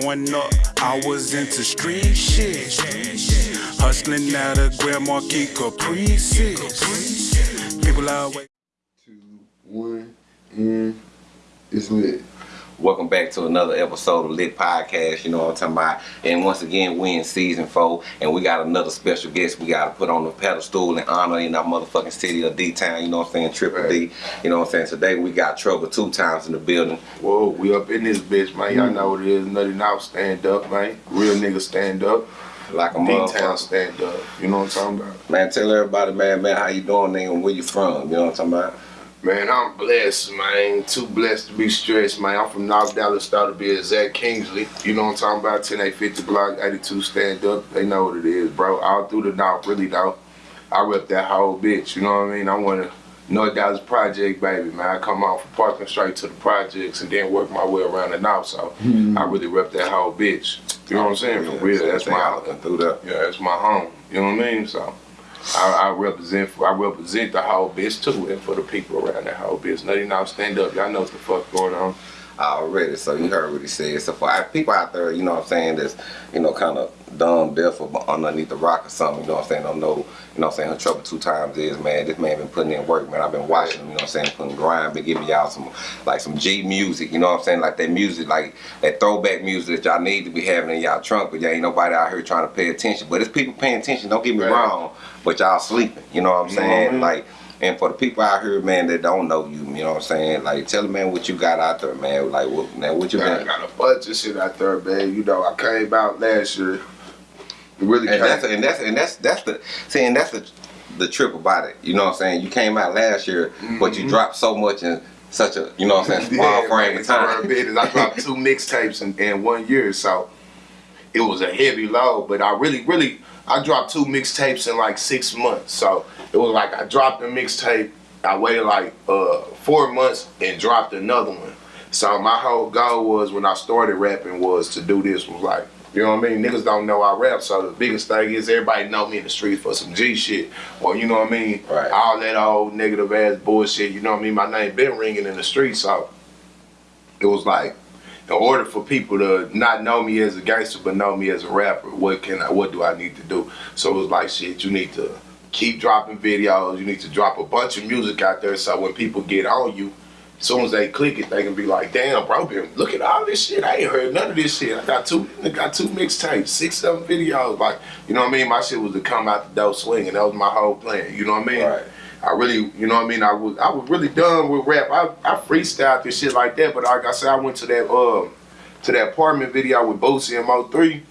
Growing up, I was into street shit. Hustling out of Grand Marquis Caprices. People always. Two, one, and it's lit. Welcome back to another episode of Lit Podcast, you know what I'm talking about. And once again, we in season four, and we got another special guest we got to put on the pedestal and honor in our motherfucking city of D-Town, you know what I'm saying, Triple D. You know what I'm saying? Today we got Trouble two times in the building. Whoa, we up in this bitch, man. Y'all mm. know what it is. Nothing out, stand up, man. Real nigga stand up. Like a D-Town stand up. You know what I'm talking about? Man, tell everybody, man, man, how you doing, nigga, and where you from, you know what I'm talking about? Man, I'm blessed, man. Too blessed to be stressed, man. I'm from North Dallas, started to be exact Kingsley. You know what I'm talking about? 10850 block, 82 stand up. They know what it is, bro. All through the North, really though. I rep that whole bitch, you know what I mean? I want to North Dallas project, baby, man. I come out from parking straight to the projects and then work my way around the North, so I really rep that whole bitch. You know what I'm saying? For real, that's my through that. yeah, that's my home. You know what I mean? So I, I represent for, I represent the whole bitch too, and for the people around that whole bitch. Now stand up. Y'all know what the fuck going on. already. So you heard what he said. So for people out there, you know what I'm saying, that's, you know, kind of dumb, deaf or underneath the rock or something, you know what I'm saying, don't know, you know what I'm saying, her trouble two times is, man, this man been putting in work, man. I've been watching him, you know what I'm saying, putting grind, been giving y'all some, like some G music, you know what I'm saying, like that music, like that throwback music that y'all need to be having in y'all trunk, but y'all ain't nobody out here trying to pay attention. But it's people paying attention, don't get me Right. wrong, but y'all sleeping, you know what I'm You know what I saying? Like, and for the people out here, man, that don't know you, you know what I'm saying? Like, tell them, man, what you got out there, man. Like, what, man, what you Man, I got a bunch of shit out there, man. You know, I came out last year. It really And that's and that's and that's that's the see and that's the the trip about it. You know what I'm saying? You came out last year, but you dropped so much in such a you know what I'm saying small Yeah, frame of time. I dropped two mixtapes in, in one year, so it was a heavy load. But I really, really, I dropped two mixtapes in like six months. So it was like I dropped a mixtape, I waited like uh, four months and dropped another one. So my whole goal was when I started rapping was to do this was like. You know what I mean? Niggas don't know I rap, so the biggest thing is everybody know me in the streets for some G shit. Or you know what I mean? Right. All that old negative ass bullshit, you know what I mean? My name been ringing in the streets, so it was like in order for people to not know me as a gangster but know me as a rapper, what can I what do I need to do? So it was like shit, you need to keep dropping videos, you need to drop a bunch of music out there so when people get on you, as soon as they click it, they can be like, damn, bro, been look at all this shit. I ain't heard none of this shit. I got two I got two mixtapes, six, seven videos. Like, you know what I mean? My shit was to come out the door swinging. That was my whole plan. You know what I mean? Right. I really, you know what I mean? I was I was really done with rap. I, I freestyled this shit like that, but like I said, I went to that um to that apartment video with Boosie and Mo three.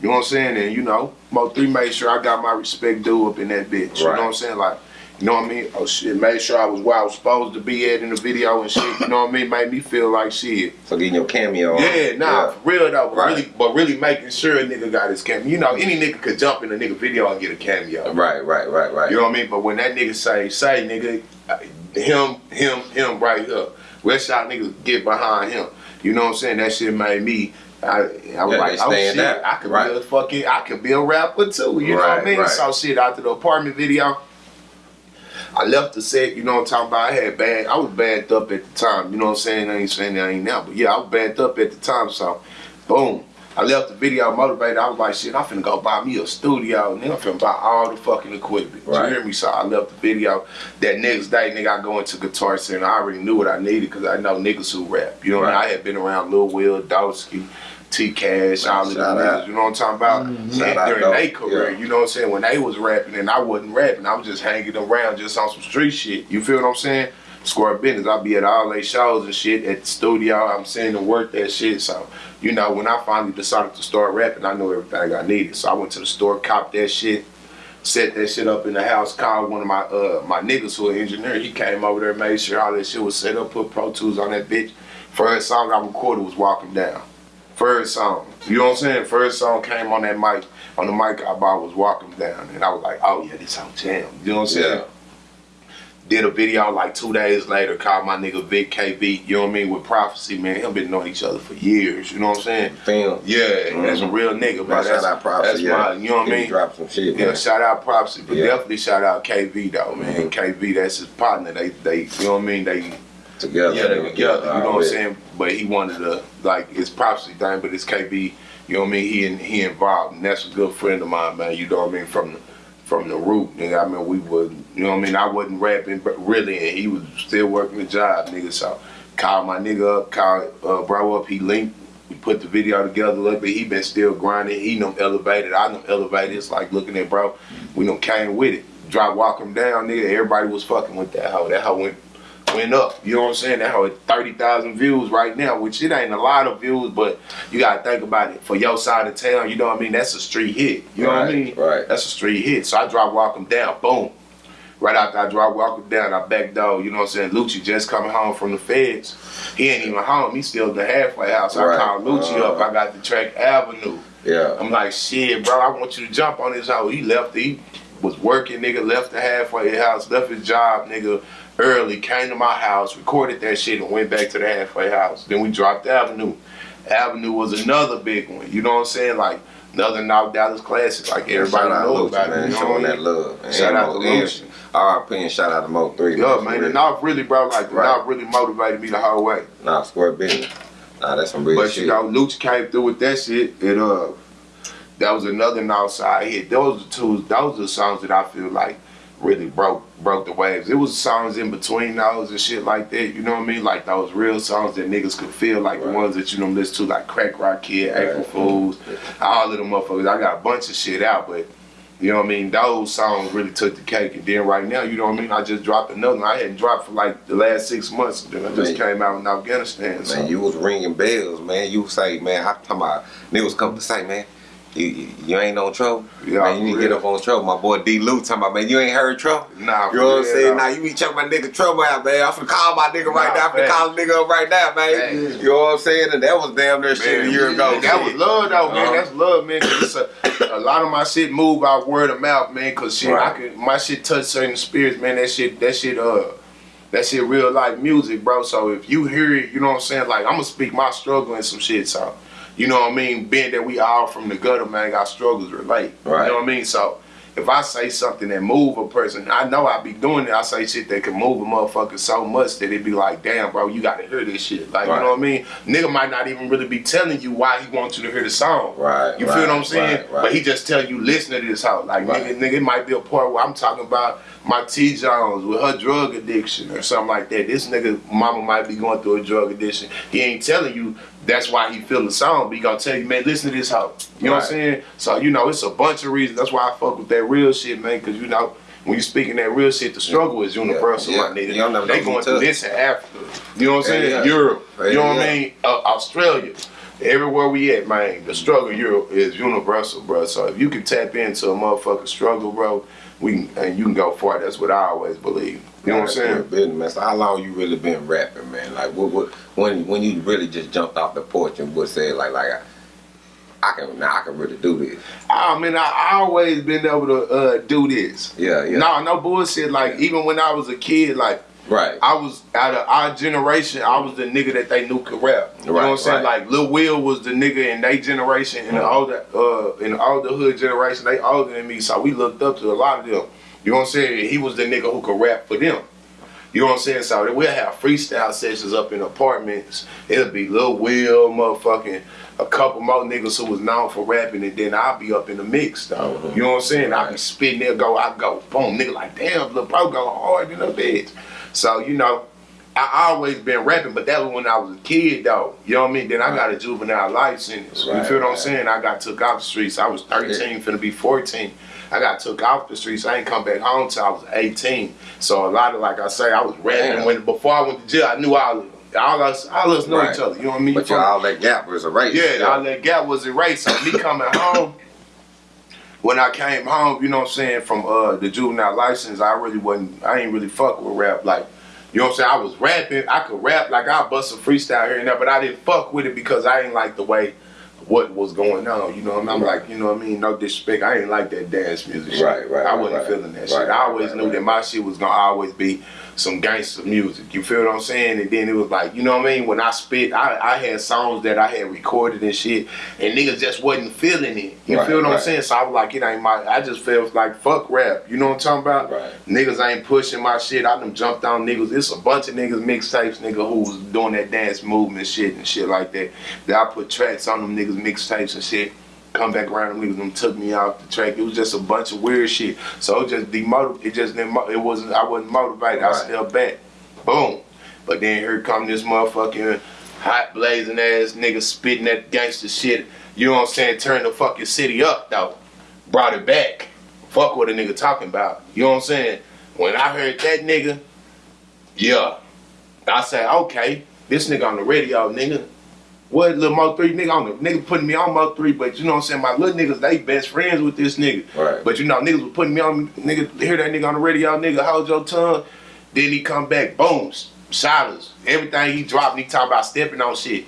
You know what I'm saying? And you know, Mo three made sure I got my respect due up in that bitch. You know what I'm saying? Like, you know what I mean? Oh shit, made sure I was where I was supposed to be at in the video and shit. You know what I mean? Made me feel like shit. So getting your cameo. Yeah, nah, for real though. But Right. really, but really making sure a nigga got his cameo. You know, any nigga could jump in a nigga video and get a cameo. Right, right, right, right. You know what I mean? But when that nigga say, say nigga, uh, him, him, him right here, West Side niggas get behind him. You know what I'm saying? That shit made me. I, I was Yeah, like, oh shit, out. I could Right. be a fucking, I could be a rapper too. You know what I mean? right. So shit after the apartment video. I left the set, you know what I'm talking about? I had bad, I was bagged up at the time, you know what I'm saying? I ain't saying that I ain't now, but yeah, I was bagged up at the time, so boom. I left the video motivated. I was like, shit, I'm finna go buy me a studio. Nigga, I'm finna buy all the fucking equipment. Right. You hear me? So I left the video. That next day, nigga, I go into Guitar Center. I already knew what I needed because I know niggas who rap. You know what I mean? Right. I had been around Lil Will, Dosky, T Cash, all of them niggas. You know what I'm talking about? And out, during their career, Yeah. you know what I'm saying? When they was rapping and I wasn't rapping, I was just hanging around just on some street shit. You feel what I'm saying? Square business. I'll be at all they shows and shit at the studio. I'm seeing them work that shit. So, you know, when I finally decided to start rapping, I knew everything I needed. So I went to the store, copped that shit, set that shit up in the house, called one of my uh my niggas who an engineer. He came over there, made sure all that shit was set up, put Pro Tools on that bitch. First song I recorded was Walking Down. First song. You know what I'm saying? First song came on that mic. On the mic I bought was Walking Down. And I was like, oh yeah, this whole jam. You know what I'm saying? Yeah. Did a video like two days later, called my nigga Vic KV, you know what I mean, with Prophecy, man. Him been knowing each other for years, you know what I'm saying? Film. Yeah, mm-hmm. that's a real nigga, man. Man, That's, shout out Prophecy. that's yeah. my, you know what I mean? Drop some shit, Yeah, man. shout out Prophecy, but Yeah. definitely shout out KV though, man. Mm-hmm. KV, that's his partner. They, they, you know what I mean? They Together. Yeah, they were together. You know what I'm saying? But he wanted to like it's prophecy thing, but it's KV. You know what I mean? He in, he involved, and that's a good friend of mine, man. You know what I mean? From the from the root, nigga. I mean, we was, you know what I mean? I wasn't rapping, but really, and he was still working the job, nigga. So called my nigga up, called uh, bro up. He linked. We put the video together little. He been still grinding. He done elevated. I done elevated. It's like looking at bro. We done came with it. Drop walk him down, nigga. Everybody was fucking with that hoe. That hoe went went up. You know what I'm saying? That at 30,000 views right now, which it ain't a lot of views, but you gotta think about it. For your side of town, you know what I mean? That's a street hit. You know what I mean? right. That's a street hit. So I drop walk him down, boom. Right after I drop walk him down, I back door, you know what I'm saying? Lucci just coming home from the feds. He ain't even home. He still at the halfway house. Right. I called Lucci Uh. up. I got the track Avenue. Yeah. I'm like, shit, bro, I want you to jump on this house. He left, he was working, nigga, left the halfway house, left his job, nigga, early, came to my house, recorded that shit, and went back to the halfway house. Then we dropped Avenue. Avenue was another big one. You know what I'm saying? Like, another Knock Dallas classic. Like, everybody shout out knows about it. You showing that love. And Shout out to and Lucci. RP and shout out to Mo Three. Yeah, man, real. the Knock really, bro, like, the Right. Knock really motivated me the whole way. Nah, square business. Nah, that's some real But shit. you know, Lucci came through with that shit. It uh, that was another outside hit. Those are two. Those are the songs that I feel like really broke broke the waves. It was songs in between those and shit like that. You know what I mean? Like those real songs that niggas could feel, like the ones that you know listen to, like Crack Rock Kid, Right. April Fools, all of them motherfuckers. I got a bunch of shit out, but. You know what I mean? Those songs really took the cake. And then right now, you know what I mean? I just dropped another one. I hadn't dropped for like the last six months. Then I just Man. came out in Afghanistan. So. Man, you was ringing bells, man. You say, man, I talking about niggas come to say, man, you, you, ain't on trouble. Yeah, man, you need to get up on trouble. My boy D. Lou talking about, man, you ain't heard trouble. Nah, You know what I'm saying? Now you be checking my nigga trouble out, man. I'm finna call my nigga right Nah, now. I'm finna call a nigga up right now, man. Facts. You know what I'm saying? And that was damn near shit a year ago. That was love though, man. Uh-huh. That's love, man. 'cause a, a lot of my shit move out word of mouth, man. Cause shit, Right. I could my shit touch certain spirits, man. That shit, that shit, uh, that shit real life music, bro. So if you hear it, you know what I'm saying. Like I'm gonna speak my struggle and some shit. So you know what I mean. Being that we all from the gutter, man, our struggles relate. Right. You know what I mean. So. If I say something that move a person, I know I be doing it. I say shit that can move a motherfucker so much that it be like, damn, bro, you gotta hear this shit. Like, Right. you know what I mean? Nigga might not even really be telling you why he wants you to hear the song. Right, You right, feel what I'm saying? right. But he just tell you listen to this hoe. Like nigga, nigga, it might be a part where I'm talking about my T Jones with her drug addiction or something like that. This nigga mama might be going through a drug addiction. He ain't telling you that's why he feel the song, but he gonna tell you, man, listen to this hoe. You know what I'm saying? So, you know, it's a bunch of reasons. That's why I fuck with that real shit, man, cause you know, when you speaking that real shit, the struggle is universal, Yeah, my nigga. don't they going through this in Africa. You know what I'm saying? yeah. Europe. Yeah, you know what. I mean? Uh, Australia. Everywhere we at, man, the struggle Europe is universal, bro. So if you can tap into a motherfucking struggle, bro, we can, and you can go far. That's what I always believe. You know what I'm saying? business, man. So how long you really been rapping, man? Like what, what when when you really just jumped off the porch and would say like like I, I can now I can really do this. I mean, I, always been able to uh, do this. Yeah, yeah. No, no bullshit. Like even when I was a kid, like Right. I was out of our generation, I was the nigga that they knew could rap. You know what I'm saying? right. Like Lil Will was the nigga in their generation, in the older uh in the older hood generation, they older than me, so we looked up to a lot of them. You know what I'm saying? He was the nigga who could rap for them. You know what I'm saying? So we'll have freestyle sessions up in apartments. It'll be Lil Will, motherfucking a couple more niggas who was known for rapping, and then I'll be up in the mix though. Mhm. You know what I'm saying? I be Right. spitting there, go, I go, boom, nigga like, damn, Lil Bro go hard in the bitch. So, you know, I always been rapping, but that was when I was a kid though. You know what I mean? Then I got a juvenile life sentence. you Right, feel what I'm saying? I got took off the streets. I was 13, finna be 14. I got took off the streets. I ain't come back home till I was 18. So a lot of like I say, I was rapping when before I went to jail. I knew all of them. All us, all us know Right. each other. You know what I mean? But all that gap was a race. yeah, all that gap was erased. So me coming home, when I came home, you know what I'm saying, from uh the juvenile license, I really wasn't I ain't really fuck with rap. Like, you know what I'm saying? I was rapping, I could rap, like I bust a freestyle here and there, but I didn't fuck with it because I ain't like the way what was going on. You know what I mean? I'm like, you know what I mean? No disrespect. I ain't like that dance music shit. Right, right, I wasn't right. feeling that Right, shit. I always knew that my shit was gonna always be some gangster music. You feel what I'm saying? And then it was like, you know what I mean? When I spit, I, I had songs that I had recorded and shit, and niggas just wasn't feeling it. You Right, feel what I'm saying? So I was like, it ain't my. I just felt like fuck rap. You know what I'm talking about? Right. Niggas ain't pushing my shit. I done jumped on niggas. It's a bunch of niggas mixtapes, nigga, who was doing that dance movement shit and shit like that. That I put tracks on them niggas mixtapes and shit. Come back around, them niggas them took me off the track. It was just a bunch of weird shit. So it just demotiv. It just didn't it wasn't. I wasn't motivated. I Right. stepped back. Boom. But then here come this motherfucking hot blazing ass nigga spitting that gangster shit. You know what I'm saying? Turn the fucking city up though. Brought it back. Fuck what a nigga talking about. You know what I'm saying? When I heard that nigga, yeah. I said, okay, this nigga on the radio, nigga. What little Mo 3 nigga on the nigga putting me on Mo 3, but you know what I'm saying? My little niggas, they best friends with this nigga. Right. But you know, niggas was putting me on, nigga, hear that nigga on the radio, nigga, hold your tongue. Then he come back, boom, silence. Everything he dropped, he talking about stepping on shit.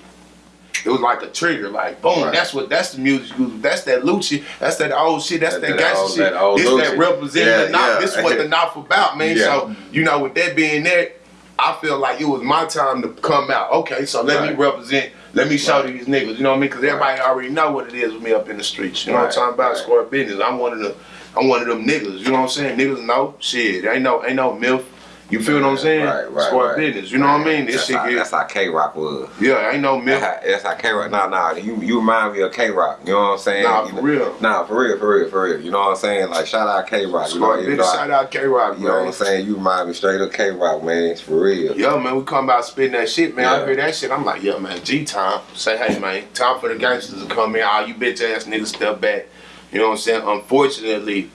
It was like a trigger, like boom. Right. That's what. That's the music. That's that Lucci. That's that old shit. That's That- that, that gangster shit. that this that representing Yeah, the knock. yeah. This is what the knock about, man. Yeah. So you know, with that being there, I feel like it was my time to come out. Okay, so let Right. me represent. Let me show these niggas. You know what I mean? Because everybody already know what it is with me up in the streets. You know what I'm talking about? Square business. I'm one of the. I'm one of them niggas. You know what I'm saying? Niggas know shit. Ain't no. Ain't no milf. You feel what I'm saying? Right, right, Square right. business. You know what I mean? This that's shit how, get. That's how K Rock was. Yeah, ain't no milf. That's how, that's how K Rock. Nah, nah. You you remind me of K Rock. You know what I'm saying? Nah, for know- real. Nah, for real, for real, for real. You know what I'm saying? Like shout out K Rock. You know, Square even business. though I- Shout out K Rock, You know what. I'm saying? You remind me straight of K Rock, man. It's for real. Yo, man, we come out spitting that shit, man. I hear that shit. I'm like, yeah, man, G time. Say, hey, man, time for the gangsters to come in. All you bitch ass niggas step back. You know what I'm saying? Unfortunately,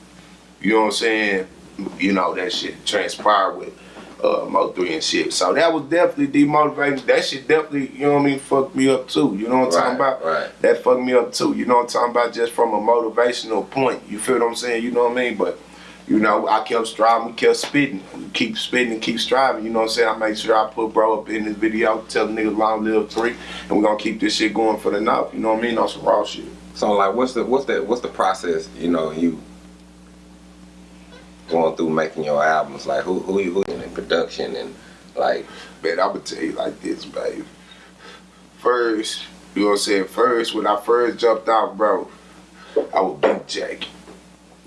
you know what I'm saying? You know, that shit transpired with uh, Mo 3 and shit. So that was definitely demotivating. That shit definitely, you know what I mean, fucked me up too. You know what I'm talking about? right. That fucked me up too. You know what I'm talking about? Just from a motivational point. You feel what I'm saying? You know what I mean? But you know, I kept striving, we kept spitting, keep spitting and keep striving. You know what I'm saying? I make sure I put bro up in this video, tell the niggas long live three, and we're gonna keep this shit going for the north. You know what I mean? On some raw shit. So like, what's the what's the what's the process? You know, you going through making your albums. Like, who who you who in production and like, Man, I'm gonna tell you like this, babe. First, you know what I'm saying? First, when I first jumped out, bro, I was big Jackie.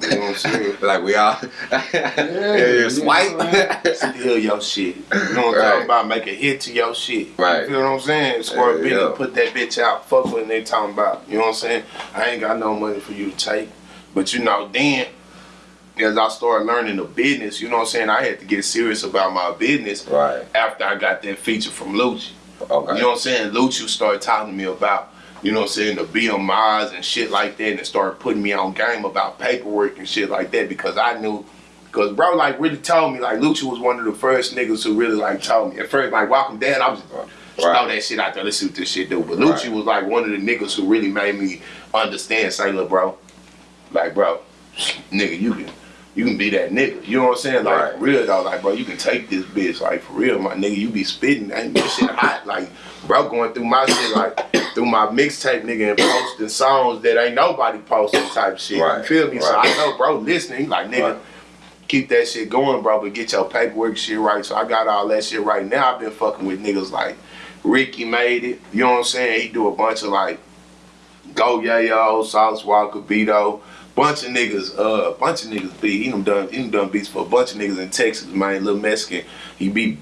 You know what I'm saying? like we all yeah, you swipe. Steal your shit. You know what I'm Right. talking about? Make a hit to your shit. Right. You feel what I'm saying? Squirt Yeah, business, yeah. put that bitch out. Fuck what they talking about. You know what I'm saying? I ain't got no money for you to take. But you know, then as I started learning the business, you know what I'm saying? I had to get serious about my business right. after I got that feature from Lucci. Okay. You know what I'm saying? Lucci started talking to me about, you know what I'm saying, the BMIs and shit like that, and started putting me on game about paperwork and shit like that because I knew, because bro, like, really told me, like, Lucci was one of the first niggas who really, like, told me. At first, like, walking down, I was just, Right. throw that shit out there, let's see what this shit do. But Lucci Right. was, like, one of the niggas who really made me understand, say, look, bro, like, bro, nigga, you can. You can be that nigga. You know what I'm saying? Like Right. for real though, like bro, you can take this bitch. Like for real, my nigga, you be spitting, ain't this shit hot. Like, bro, going through my shit, like through my mixtape, nigga, and posting songs that ain't nobody posting type shit. Right. You feel me? So I know, bro, listening, like nigga, Right. keep that shit going, bro, but get your paperwork shit right. So I got all that shit right now. I've been fucking with niggas like Ricky made it. You know what I'm saying? He do a bunch of like Go Yayo, Sauce Walka, Beto, bunch of niggas, uh, bunch of niggas beat. He done done, he done done beats for a bunch of niggas in Texas, man. Little Mexican, he be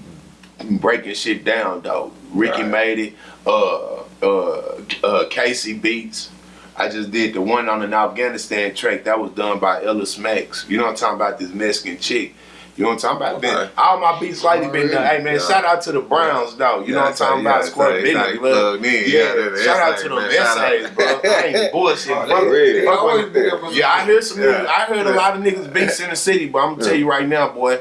breaking shit down, though. Ricky Right. made it. Uh, uh, uh, Casey beats. I just did the one on an Afghanistan track that was done by Ella Smacks. You know what I'm talking about? This Mexican chick. You know what I'm talking about? Been, all my beats lately been done. Hey man, Yeah. shout out to the Browns though. You Yeah, know what I'm talking yeah, about? Square how- that's how business, you blood. plugged in. Yeah, Yeah, shout out to them essays, bro. I ain't bullshit, Oh, bro. they real. Fuck I always with- think that was- Yeah, I hear some. Niggas- I heard a lot of niggas beats in the city, but I'm gonna tell you right now, boy.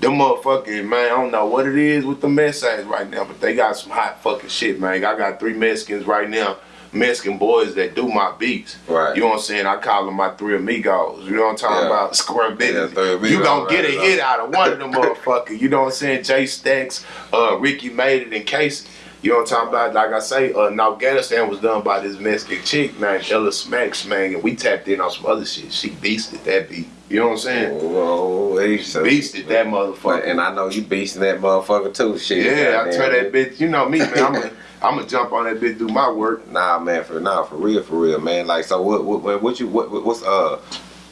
Them motherfucking man, I don't know what it is with the essays right now, but they got some hot fucking shit, man. I got three Mexicans right now, Mexican boys that do my beats. Right. You know what I'm saying? I call them my three amigos. You know what I'm talking Yeah. about? Square business. amigos, you gonna get a right, hit out of one of them motherfuckers. You know what I'm saying? Jay Stacks, uh, Ricky made it, and Casey. You know what I'm talking about? Like I say, uh, Afghanistan was done by this Mexican chick, man, Ella Smacks, man, and we tapped in on some other shit. She beasted that beat. You know what I'm saying? Whoa, hey, so- Beasted that motherfucker. and I know you beasting that motherfucker too. Shit. Yeah, I tell that bitch, you know me, man. I'm gonna I'm gonna jump on that bitch, do my work. Nah, man, for nah, for real, for real, man. Like, so what? What? What, you? What, what? What's uh?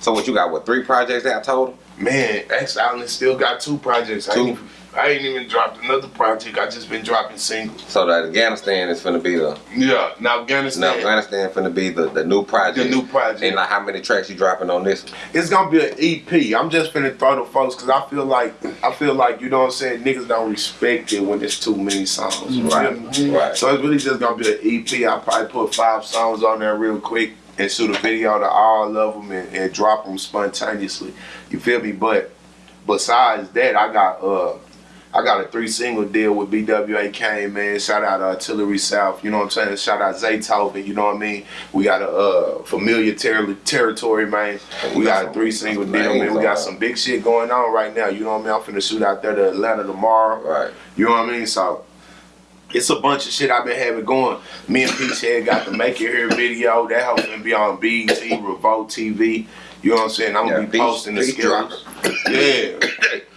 So what you got? What three projects that I told him? Man, X Island still got two projects. I Two? I ain't even dropped another project. I just been dropping singles. So that Afghanistan is finna be the Yeah, now Afghanistan. now Afghanistan, finna be the, the new project. the new project. And like how many tracks you dropping on this? one? it's gonna be an EP. I'm just finna throw the folks because I feel like I feel like you know what I'm saying. Niggas don't respect it when there's too many songs. You Right, feel me? right. So it's really just gonna be an EP. I'll probably put five songs on there real quick and shoot a video to all of them and, and drop them spontaneously. You feel me? But besides that, I got uh. I got a three single deal with BWA Kane, man. Shout out Artillery South, you know what I'm saying? Shout out Zaytoven, you know what I mean? We got a uh, familiar ter- territory, man. We got a three single deal, man. We got some big shit going on right now, you know what I mean? I'm finna shoot out there to Atlanta tomorrow. Right. You know what I mean? So it's a bunch of shit I've been having going. Me and Peach Head got the Make It Here video. That helping to be on BET, Revolt TV. You know what I'm saying? I'm gonna Yeah, be Peach- posting the skills. Yeah.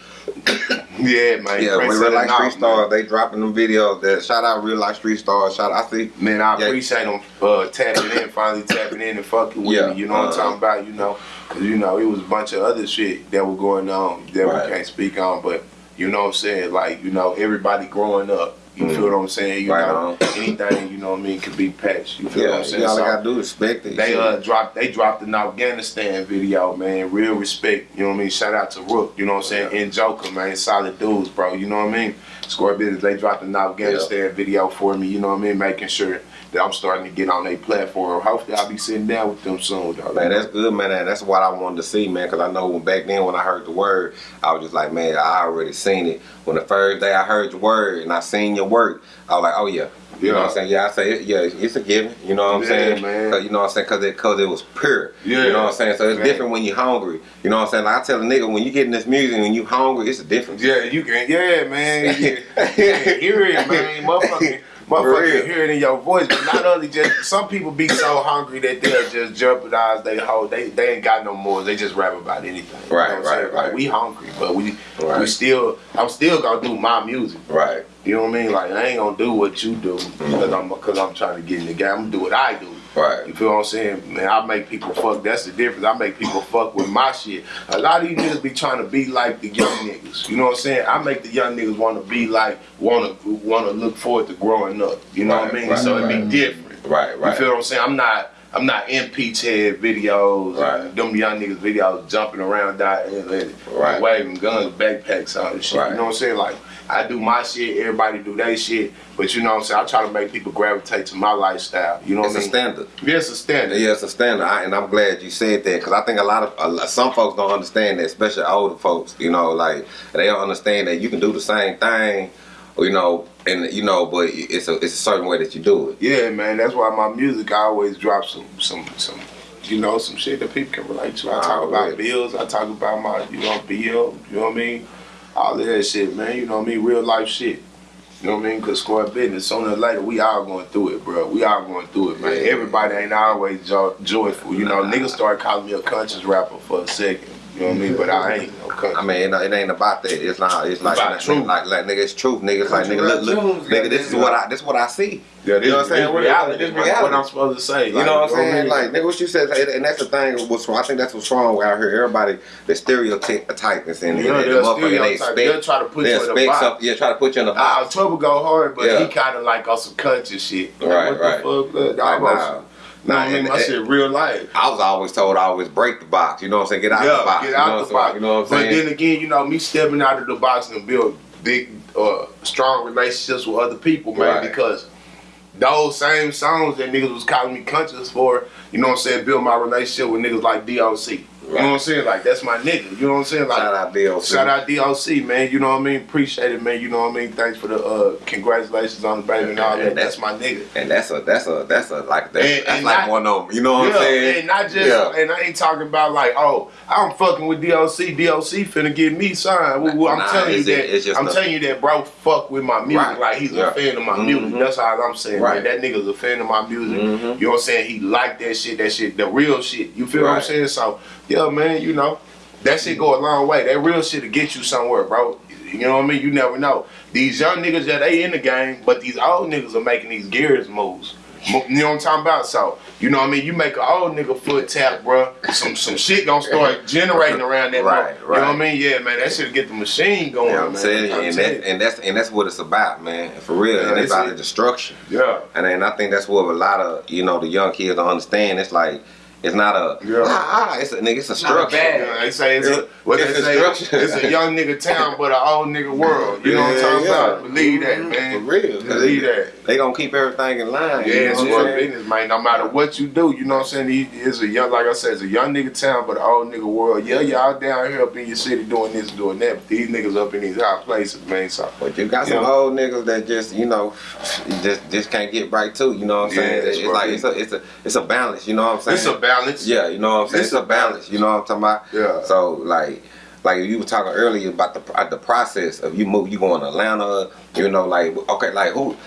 yeah, man. Yeah, when real life street stars, they dropping them videos. That shout out real life street stars. Shout out. I see. Man, I Yeah. appreciate them uh, tapping in, finally tapping in and fucking with Yeah, me. You know what I'm uh-huh. talking about? You know, because you know it was a bunch of other shit that was going on that Right. we can't speak on. But you know what I'm saying? Like you know, everybody growing up. You Mhm. feel what I'm saying? You Right know, on. anything you know what I mean could be patched. You feel what Yeah, I'm saying? all So, gotta do is respect it. they Shit. uh dropped they dropped an Afghanistan video, man. Real respect, you know what I mean? Shout out to Rook, you know what I'm saying? Yeah. And Joker, man, solid dudes, bro. You know what I mean? Score business, they dropped an Afghanistan video for me, you know what I mean? Making sure that I'm starting to get on their platform. Hopefully I'll be sitting down with them soon, though. Man, that's good, man. That's what I wanted to see, man. Because I know when back then when I heard the word, I was just like, man, I already seen it. When the first day I heard your word and I seen your work, I was like, oh yeah. You know what I'm saying? Yeah, I say, it, yeah, it's a given. You know what I'm Yeah, saying? man. 'Cause you know what I'm saying? Because it, cause it was pure. Yeah. You know what I'm saying? So it's Man. different when you're hungry. You know what I'm saying? Like I tell a nigga, when you getting this music, when you hungry, it's a difference. Yeah, you can yeah, man. Can hear it, man. Motherfucker. Motherfucker hear it in your voice, but not only just some people be so hungry that they'll just jeopardize they whole they they ain't got no more. They just rap about anything. You know Right, right, saying? Like we hungry, but we we still I'm still gonna do my music. Right. You know what I mean? Like I ain't gonna do what you do because I'm because I'm trying to get in the game. I'm gonna do what I do. Right. You feel what I'm saying? Man, I make people fuck. That's the difference. I make people fuck with my shit. A lot of these niggas be trying to be like the young niggas. You know what I'm saying? I make the young niggas want to be like, want to want to look forward to growing up. You know what I Right, mean? right, so it right. be different. Right. Right. You feel what I'm saying? I'm not. I'm not in peach head videos, Right. them young niggas videos jumping around, dying, Right. waving guns, backpacks, all this shit. Right. You know what I'm saying? Like I do my shit, everybody do their shit, but you know what I'm saying? I try to make people gravitate to my lifestyle. You know what it's I a mean? standard. Yeah, it's a standard. Yeah, it's a standard, I, and I'm glad you said that because I think a lot of a lot- some folks don't understand that, especially older folks. You know, like they don't understand that you can do the same thing, you know, and you know, but it's a it's a certain way that you do it. Yeah, man. That's why my music I always drop some some some you know some shit that people can relate to. I talk Oh, about yeah. bills. I talk about my you know bill. You know what I mean? All of that shit, man. You know what I mean? Real life shit. You know what I mean? Cause square business. Sooner or later, we all going through it, bro. We all going through it, man. Everybody ain't always jo- joyful. You know, niggas started calling me a conscious rapper for a second. You know what I mean? But I ain't no conscious. I mean, it, it ain't about that. It's not. It's like About like, truth. like like nigga, it's truth. Nigga, it's like nigga, rap look, look, nigga, this is what I this is what I see. Yeah, this, You know what I'm saying? This What- reality. this man. What. I'm supposed to say. You know what I'm saying? Like nigga, what you said, and and that's the thing. What's wrong? I think that's what's wrong out here. Everybody, the stereotypes and You know, and the they'll motherfucker, they stereotype. They'll try to put you in a box. something. Yeah, try to put you in a Uh, box. October go hard, but Yeah. he kind of like on some country shit. Like, Right, what right. the fuck? Look, Like, I was, nah. Nah, I mean, my shit real life. I was always told I always break the box. You know what I'm saying? Get out yeah, the box. get you out know the box. saying? You know what I'm saying? but then again, you know, me stepping out of the box and build big, uh, strong relationships with other people, man, Right. because those same songs that niggas was calling me conscious for, you know what I'm saying, build my relationship with niggas like DOC. You know what I'm saying? Like, that's my nigga. You know what I'm saying? Like, Shout out DOC. Shout out DOC, man. You know what I mean? Appreciate it, man. You know what I mean? Thanks for the uh, congratulations on the baby and all that. that's- That's my nigga. And that's a that's a that's a like that's, And- that's and like not- one of them. You know what yeah, I'm saying? and not just, Yeah. and I ain't talking about like, oh, I'm fucking with DOC. DOC finna get me signed. Well, well, I'm Nah, telling you that. just I'm telling you that, bro. Fuck with my music. Right. Like he's Yeah. a fan of my Mhm. music. That's all I'm saying. Right. Man. That nigga's a fan of my music. Mhm. You know what I'm saying? He like that shit. That shit, the real shit. You feel what I'm saying? So, yeah, man. You know. That shit go a long way. That real shit to get you somewhere, bro. You know what I mean? You never know. These young niggas, yeah, they in the game, but these old niggas are making these gears moves. You know what I'm talking about? So, you know what I mean? You make an old nigga foot tap, bro. Some some shit gonna start generating around that. Right, mo- You know what I mean? Yeah, man. That shit get the machine going, You know what I'm saying? I'm And that, and that's and that's what it's about, man. For real. Yeah, and it's it's about it. the destruction. yeah. And and I think that's what a lot of you know the young kids don't understand. It's like it's not a Yeah. ah, ah, it's a nigga, it's a not a structure. bad- Yeah, they say it's a what It's they a say structure. it's a young nigga town but an old nigga world. You know what I'm Yeah, talking yeah. about? Believe that, man. For real. Believe that. They gonna keep everything in line. Yeah, you know it's what for saying? business, man. No matter what you do, you know what I'm saying? He is a young, like I said, it's a young nigga town, but an old nigga world. Yeah, y'all down here up in your city doing this, doing that, but these niggas up in these high places, man. So But you got some Yeah. old niggas that just, you know, just just can't get right too. You know what I'm saying? that's it's what like it's a it's a it's a balance. You know what I'm saying? it's a balance. Yeah, you know what I'm saying? It's It's, a a balance. You know what I'm talking about? Yeah. So like. Like you were talking earlier about the uh, the process of you move, you going to Atlanta, you know, like okay, like who,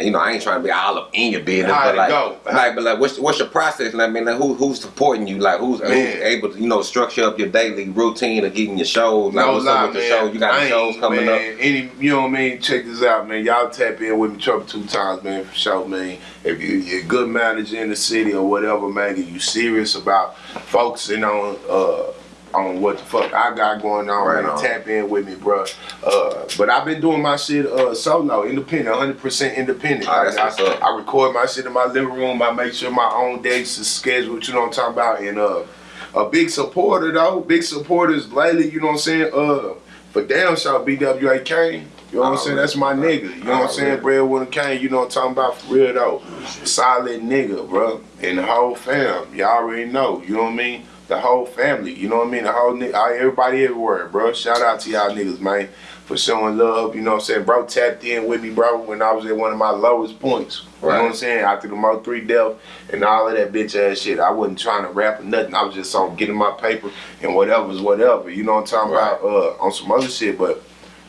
you know, I ain't trying to be all up in your business, How'd but like, go? like, but like, what's what's your process? Like, I mean, like, who who's supporting you? Like, who's, who's able to, you know, structure up your daily routine of getting your shows? Like, No what's lie, up with man. the shows? You got I shows coming man, up. Any, you know what I mean? Check this out, man. Y'all tap in with me trouble two times, man, for sure, man. If you, you're a good manager in the city or whatever, man, you serious about focusing on uh on what the fuck I got going on, Right man, on. tap in with me, bro. Uh, but I've been doing my shit uh solo, independent, 100% independent. That's I, what's up. I record my shit in my living room. I make sure my own dates is scheduled. You know what I'm talking about? And uh, a big supporter though, big supporters lately. You know what I'm saying? Uh, for damn sure, BWA Kane. You know what I'm saying? That's my nigga. You know what I'm saying? Breadwinner Kane. You know what I'm talking about for real though. Solid nigga, bro. And the whole fam. Y'all already know. You know what I mean? The whole family. You know what I mean? The whole everybody everywhere, bro. Shout out to y'all niggas, man, for showing love. You know what I'm saying? Bro tapped in with me, bro, when I was at one of my lowest points. You know what I'm saying? After the Mo 3 death and all of that bitch ass shit. I wasn't trying to rap or nothing. I was just on getting my paper and whatever's whatever. You know what I'm talking Right. about? Uh, on some other shit, but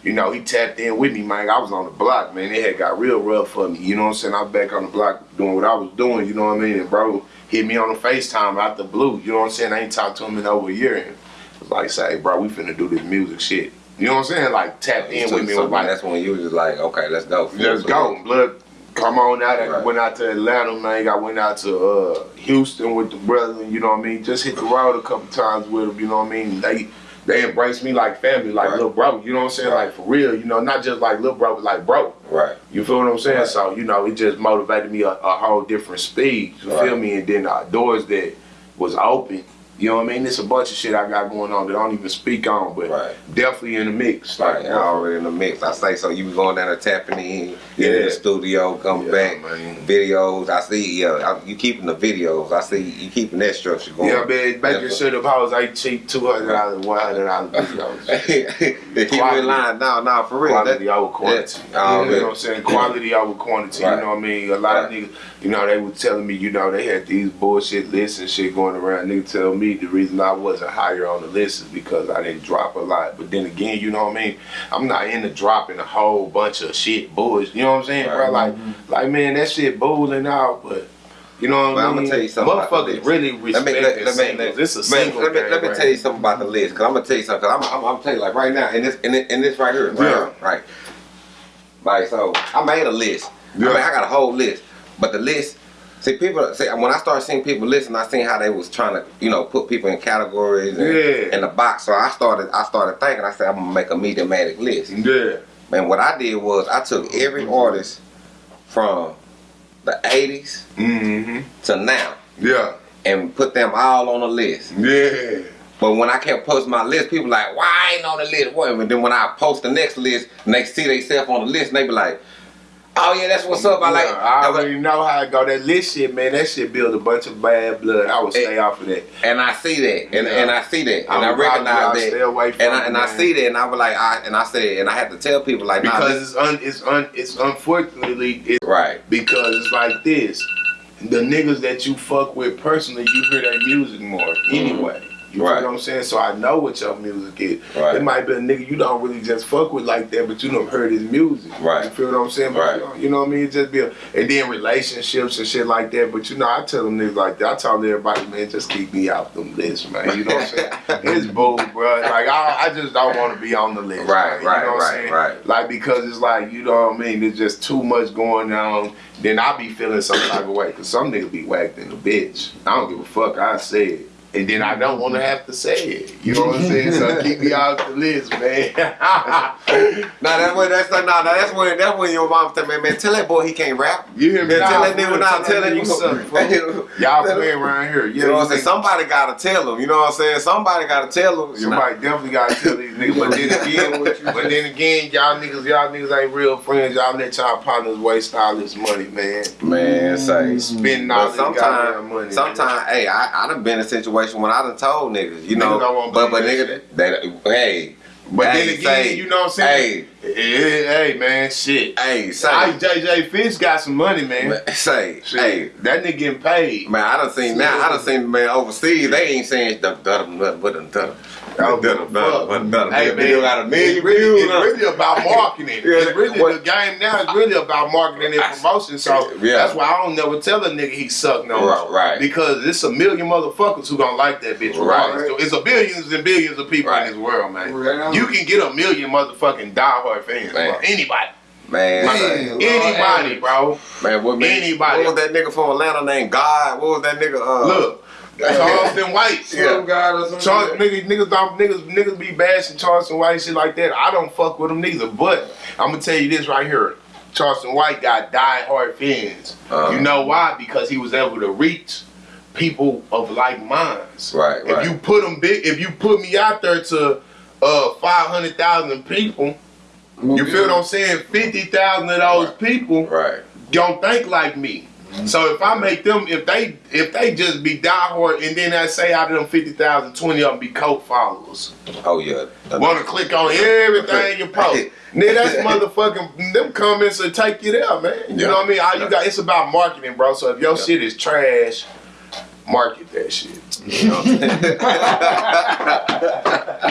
you know, he tapped in with me, man. I was on the block, man. It had got real rough for me. You know what I'm saying? I was back on the block doing what I was doing, you know what I mean? And bro hit me on the FaceTime out the blue. You know what I'm saying? I ain't talked to him in over a year. And was like, say, bro, we finna do this music shit. You know what I'm saying? Like tap in with me. like, that's when you was just like, okay, let's go. Let's go. Blood, come on out. I Right. went out to Atlanta, man. I went out to uh, Houston with the brethren, you know what I mean? Just hit the road a couple times with them, you know what I mean? They they embraced me like family, like Right. little bro, you know what I'm saying? Like for real, you know, not just like little bro, but like bro. Right. You feel what I'm saying? Right. So, you know, it just motivated me a, a whole different speed. You Right. feel me? And then uh, doors that was open. You know what I mean? It's a bunch of shit I got going on that I don't even speak on, but Right. definitely in the mix. Like, Right, already in the mix. I say so. You was going down there tapping in, get in Yeah. the studio, come Yeah, back, man. videos. I see, yeah, I, you keeping the videos. I see you keeping that structure going. Yeah, man, making Yeah. sure the hoes ain't cheap, two hundred dollars, one hundred dollars videos. they keep in line. No, no, for real. Quality That- over quantity. Yeah. Oh, you know yeah. what I'm saying? Quality over quantity. Right. You know what I mean? A lot of niggas, you know, they were telling me, you know, they had these bullshit lists and shit going around. Nigga tell me the reason I wasn't higher on the list is because I didn't drop a lot. But then again, you know what I mean? I'm not into dropping a whole bunch of shit bullshit. You know what I'm saying, bro? Right. Like, mm-hmm. like man, that shit bullying out, but. You know what Well, I I'ma tell you something Motherfuckers really Let respect me let, let me singles. let, It's a man, single let me let me right tell you something about the list. Cause I'm gonna tell you something. Cause I'm, I'm, I'm tell you like right now in this in this, this right here. Right, Yeah. Right. Like so, I made a list. Yeah. I mean, I got a whole list. But the list, see, people say when I started seeing people listen, I seen how they was trying to, you know, put people in categories and, Yeah. in the box. So I started, I started thinking. I said, I'm gonna make a mediumatic list. Yeah. And what I did was I took every artist from the 80s Mm-hmm. to now Yeah. and put them all on a list. Yeah. But when I kept posting my list, people like, why I ain't on the list? What? And then when I post the next list and they see themselves on the list, and they be like, oh yeah, that's what's up. I like. Yeah, I already know how it go. That list shit, man, that shit build a bunch of bad blood. I would stay off of that. and I see that, and, Yeah. and I see that, and I, I recognize stay that, away from and I, it, and I see that, and I was like, I and I said, and I had to tell people like, Because this, it's un it's un it's unfortunately it's right, because it's like this. The niggas that you fuck with personally, you hear their music more anyway. You Right. feel what I'm saying? So I know what your music is. Right. It might be a nigga you don't really just fuck with like that, but you done heard his music. Right. You feel what I'm saying? But Right. Uh, you know- what I mean? It just be a, and then relationships and shit like that. But you know, I tell them niggas like that. I tell everybody, man, just keep me out them lists, man. You know what I'm saying? it's bull, bro. Like I, I just don't want to be on the list. Right, man. You right, know what right, right. Like because it's like you know what I mean. There's just too much going on. Then I be feeling some type of way because some nigga be whacked in the bitch. I don't give a fuck. I say it. And then I don't want to have to say it. You know what I'm saying? So keep me out the list, man. Nah, that's when that's like, nah, nah, that's when that's when your mom tell me, man, tell that boy he can't rap. You hear me? Man, tell that nigga for now, real, tell that nigga nigga suck, fool. Y'all playing around here. You know what I'm saying? you Somebody gotta tell him. You know what I'm saying? Somebody gotta tell him. You? Somebody definitely gotta tell these niggas. But then again, but then again, y'all niggas, y'all niggas ain't real friends. Y'all let y'all partners waste all this money, man. Man, say. Spending all this goddamn money. sometimes, sometimes, hey, I, I done been in a situation when I done told niggas, you know, Niggas but but nigga, they, hey, But hey, then again, say, you know what I'm saying? Hey, hey, hey man, shit. hey, say, I, JJ Fish got some money, man. man, say, Shit, hey, that nigga getting paid. man, I done seen now, I done seen the man overseas. They ain't saying nothing but dum dum. Dum, dum, dum, dum. Hey, That video man, got a million it's really, views. it's really about marketing. Yeah, it's really what- the game now. It's really about marketing and promotion. So Yeah. that's why I don't never tell a nigga he suck no Right, right. Because it's a million motherfuckers who don't like that bitch. Right. Right. So it's a billions and billions of people Right. in this world, man. Right. You can get a million motherfucking diehard fans, Man. bro. Anybody. Man, Man. say, Lord Anybody, bro. man, what man, Anybody. What was that nigga from Atlanta named God? What was that nigga? Uh, Look. Charleston White. Some guy or something. Charles, niggas, niggas, don't, niggas, niggas be bashing Charleston White shit like that. I don't fuck with them neither. But I'm gonna tell you this right here: Charleston White got die-hard fans. Uh-huh. You know why? Because he was able to reach people of like minds. Right, If right. you put them big, if you put me out there to uh 500,000 people, you feel what I'm saying? 50,000 of those people Right. don't think like me. Mm-hmm. So if I make them, if they if they just be diehard, and then I say out of them 50,000, 20 of them be cult followers. Oh yeah. Want to click on everything you post. Nigga, that's motherfucking, them comments will take you there, man. You Yeah. know what I mean? All you got, it's about marketing, bro. So if your shit is trash, market that shit. You know what I'm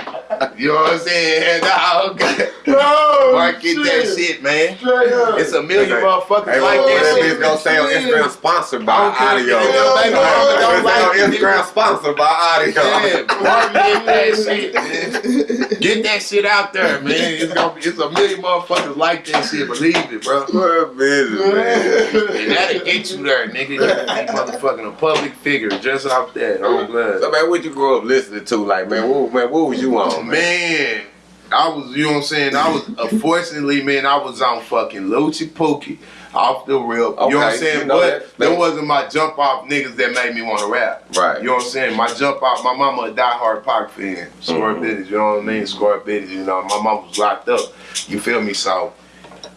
saying? You know what I'm saying? Dog. Market that shit, man. It's a million Okay. motherfuckers Hey, like what that that shit. bitch gonna say on Instagram sponsored by I audio. if your baby mama don't It's like on Instagram sponsored by audio. Yeah, market that shit, man. Get that shit out there, man. It's gonna be, it's a million motherfuckers like that shit. Believe it, bro. What business, man? And that'll get you there, nigga. You can be motherfucking a public figure just off that. Oh, blood. So man, what you grow up listening to? Like, man, what, man, what was you on, man? I was, you know what I'm saying? I was, unfortunately, man, I was on fucking Lucci Pokey off the real. you know what I'm saying? you know but that- wasn't my jump off niggas that made me want to rap. Right. You know what I'm saying? My jump off, my mama a diehard Pac fan. Score Mhm. business, you know what I mean? Score you know. My mom was locked up. You feel me? So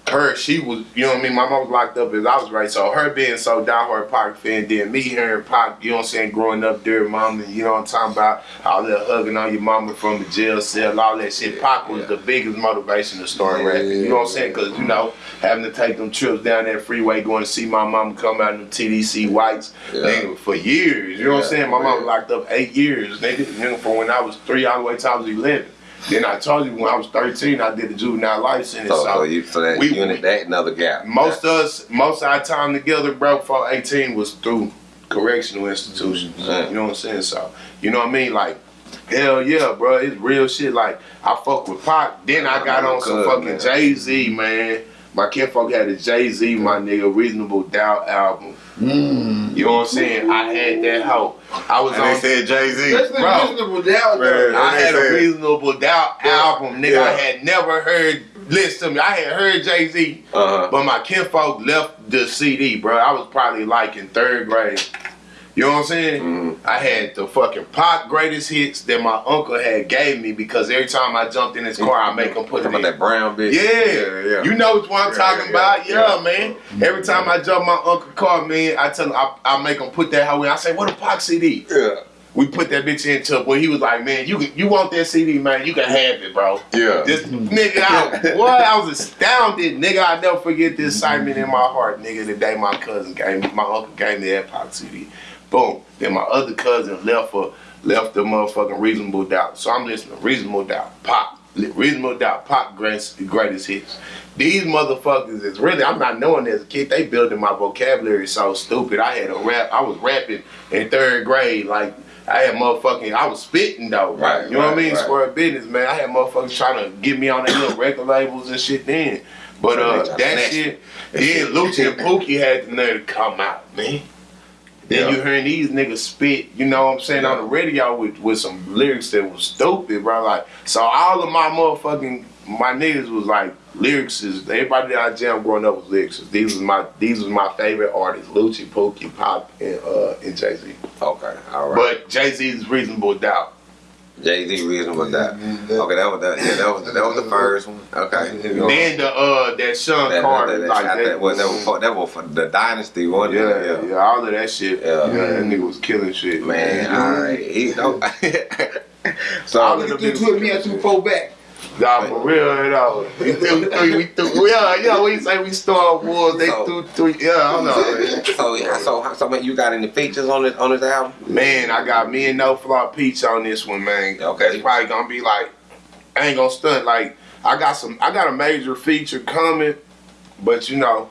her, she was, you know what I mean? My mom was locked up as I was right. So her being so diehard Pac fan, then me hearing Pac, you know what I'm saying, growing up there, mom, you know what I'm talking about, all that hugging on your mama from the jail cell, all that shit. Pac was Yeah. the biggest motivation to start rapping. You know what I'm saying? Because, you know, having to take them trips down that freeway, going to see my mama come out in TDC whites, Yeah. nigga, for years. You know what I'm saying? My mom was locked up eight years, nigga, nigga, from when I was three all the way till I was 11. Then I told you when I was 13, I did the juvenile life sentence. So, So, so you, so that we- unit, that another gap. most of us, most of our time together, bro, for 18 was through correctional institutions. Mm. You know what I'm saying? So, you know what I mean? Like, hell yeah, bro, it's real shit. Like, I fuck with Pac. Then I got on some Good, fucking man. Jay Z, man. My kinfolk had a Jay Z, my nigga, Reasonable Doubt album. You know what I'm saying? I had that hoe. I was And on. they said Jay Z. That's the Bro. reasonable doubt, Man. though. I they had a said- reasonable doubt album, nigga. I had never heard. Listen to me. I had heard Jay Z, Uh-huh. but my kinfolk left the CD, bro. I was probably like in third grade. You know what I'm saying? Mhm. I had the fucking Pac greatest hits that my uncle had gave me because every time I jumped in his car, I make him put it Talking in. that brown bitch. Yeah, yeah. you know what I'm Yeah, talking yeah, about. Yeah, yeah. man. Every time I jump my uncle car, man, I tell him I, I make him put that in. I say, "What a Pac CD?" Yeah. We put that bitch into it. Well, he was like, "Man, you can- you want that CD, man? You can have it, bro." Yeah. This nigga, I, what? I was astounded, nigga. I never forget this excitement in my heart, nigga. The day my cousin gave my uncle gave me that Pac CD. Boom. Then my other cousin left for left the motherfucking Reasonable Doubt. So I'm listening to Reasonable Doubt, Pac, Reasonable Doubt, Pac greatest, greatest hits. These motherfuckers is really, I'm not knowing as a kid, they building my vocabulary so stupid. I had a rap, I was rapping in third grade, like, I had motherfucking, I was spitting though, Right, You know what I mean? right. Square business, man. I had motherfuckers trying to get me on their little record labels and shit then. But uh, that shit, then Lucci and Pookie had the nerve to come out, man. Then Yeah. you hearing these niggas spit, you know what I'm saying, on the radio with, with some lyrics that was stupid, bro. Like, so all of my motherfucking my niggas was like lyrics is everybody that I jam growing up was lyrics. These was my these was my favorite artists, Lucci, Pookie, Pac, and uh and Jay Z. Okay, all right. But Jay Z's Reasonable Doubt. Jay Z reasonable that. That- Okay, that was that. Yeah, that was that was the first one. Okay. You know, Then the uh that Sean that, Carter that, that, like that, that, was, that was for that was for the dynasty one. yeah, yeah, all of that shit. Yeah. Yeah, that nigga was killing shit. Man, all right. He don't. so All of You the threw me and two four back. Nah, for real, you know. We threw three, we threw, yeah, yeah, we say we Star Wars, they So- threw three, yeah, I don't know. so yeah, so so you got any features on this on this album? Man, I got me and No Flaw Peach on this one, man. Okay. That's probably gonna be like, I ain't gonna stunt, like, I got some, I got a major feature coming, but you know,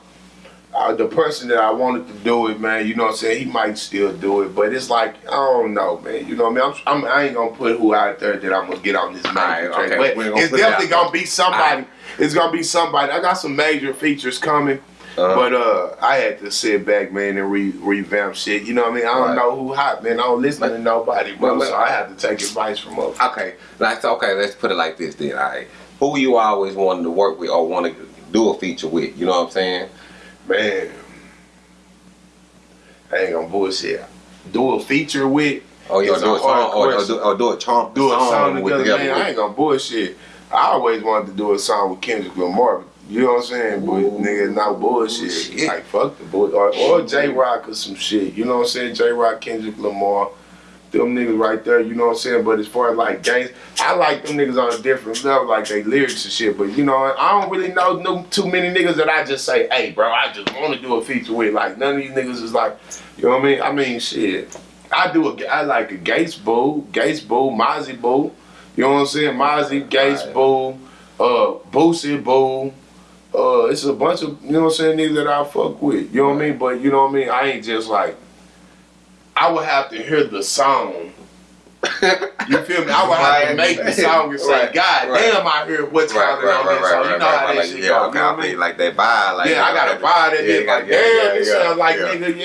uh, the person that I wanted to do it, man, you know what I'm saying, he might still do it, but it's like, I don't know, man, you know what I mean? I'm, I'm, I ain't gonna put who out there that I'm gonna get on this major track, okay, but we ain't gonna it's definitely gonna be somebody, Alright. it's gonna be somebody. I got some major features coming. Uh-huh. But uh, I had to sit back, man, and re- revamp shit. You know what I mean? I don't Right. know who hot, man. I don't listen to nobody, bro. but- so I have to take advice from others. Okay, like okay, let's put it like this then. All right, who you always wanted to work with or want to do a feature with? You know what I'm saying? Man, I ain't gonna bullshit. Do a feature with, oh, Or you It's do a song, or, or do, or do a chomp, do a song, with together, together. man. I ain't gonna bullshit. I always wanted to do a song with Kendrick Lamar. You know what I'm saying? But Ooh. nigga, no bullshit. Shit. Like fuck the bull or, or Jay Rock or some shit. You know what I'm saying? Jay Rock, Kendrick Lamar. Them niggas right there, you know what I'm saying? But as far as like gangs, I like them niggas on a different level, like they lyrics and shit. But you know, I don't really know no, too many niggas that I just say, hey, bro, I just want to do a feature with. Like none of these niggas is like, you know what I mean? I mean, shit. I do a, I like a Gates Boo, Gates Boo, Mozzy Boo. You know what I'm saying? Mozzy, Gates. Boo, uh, Boosie Boo. Uh, it's a bunch of you know what I'm saying niggas that I fuck with. You know what I mean? But you know what I mean? I ain't just like. I would have to hear the song. You feel me? I would have to make the song and say, Right. God Right. damn, I hear what's Right, happening right, on right, right, song. right, You know right, how that like, shit yeah, go. okay, You know I what I feel mean? like that vibe, like yeah, I gotta buy that Yeah. Like, yeah, damn, this yeah, sound like nigga,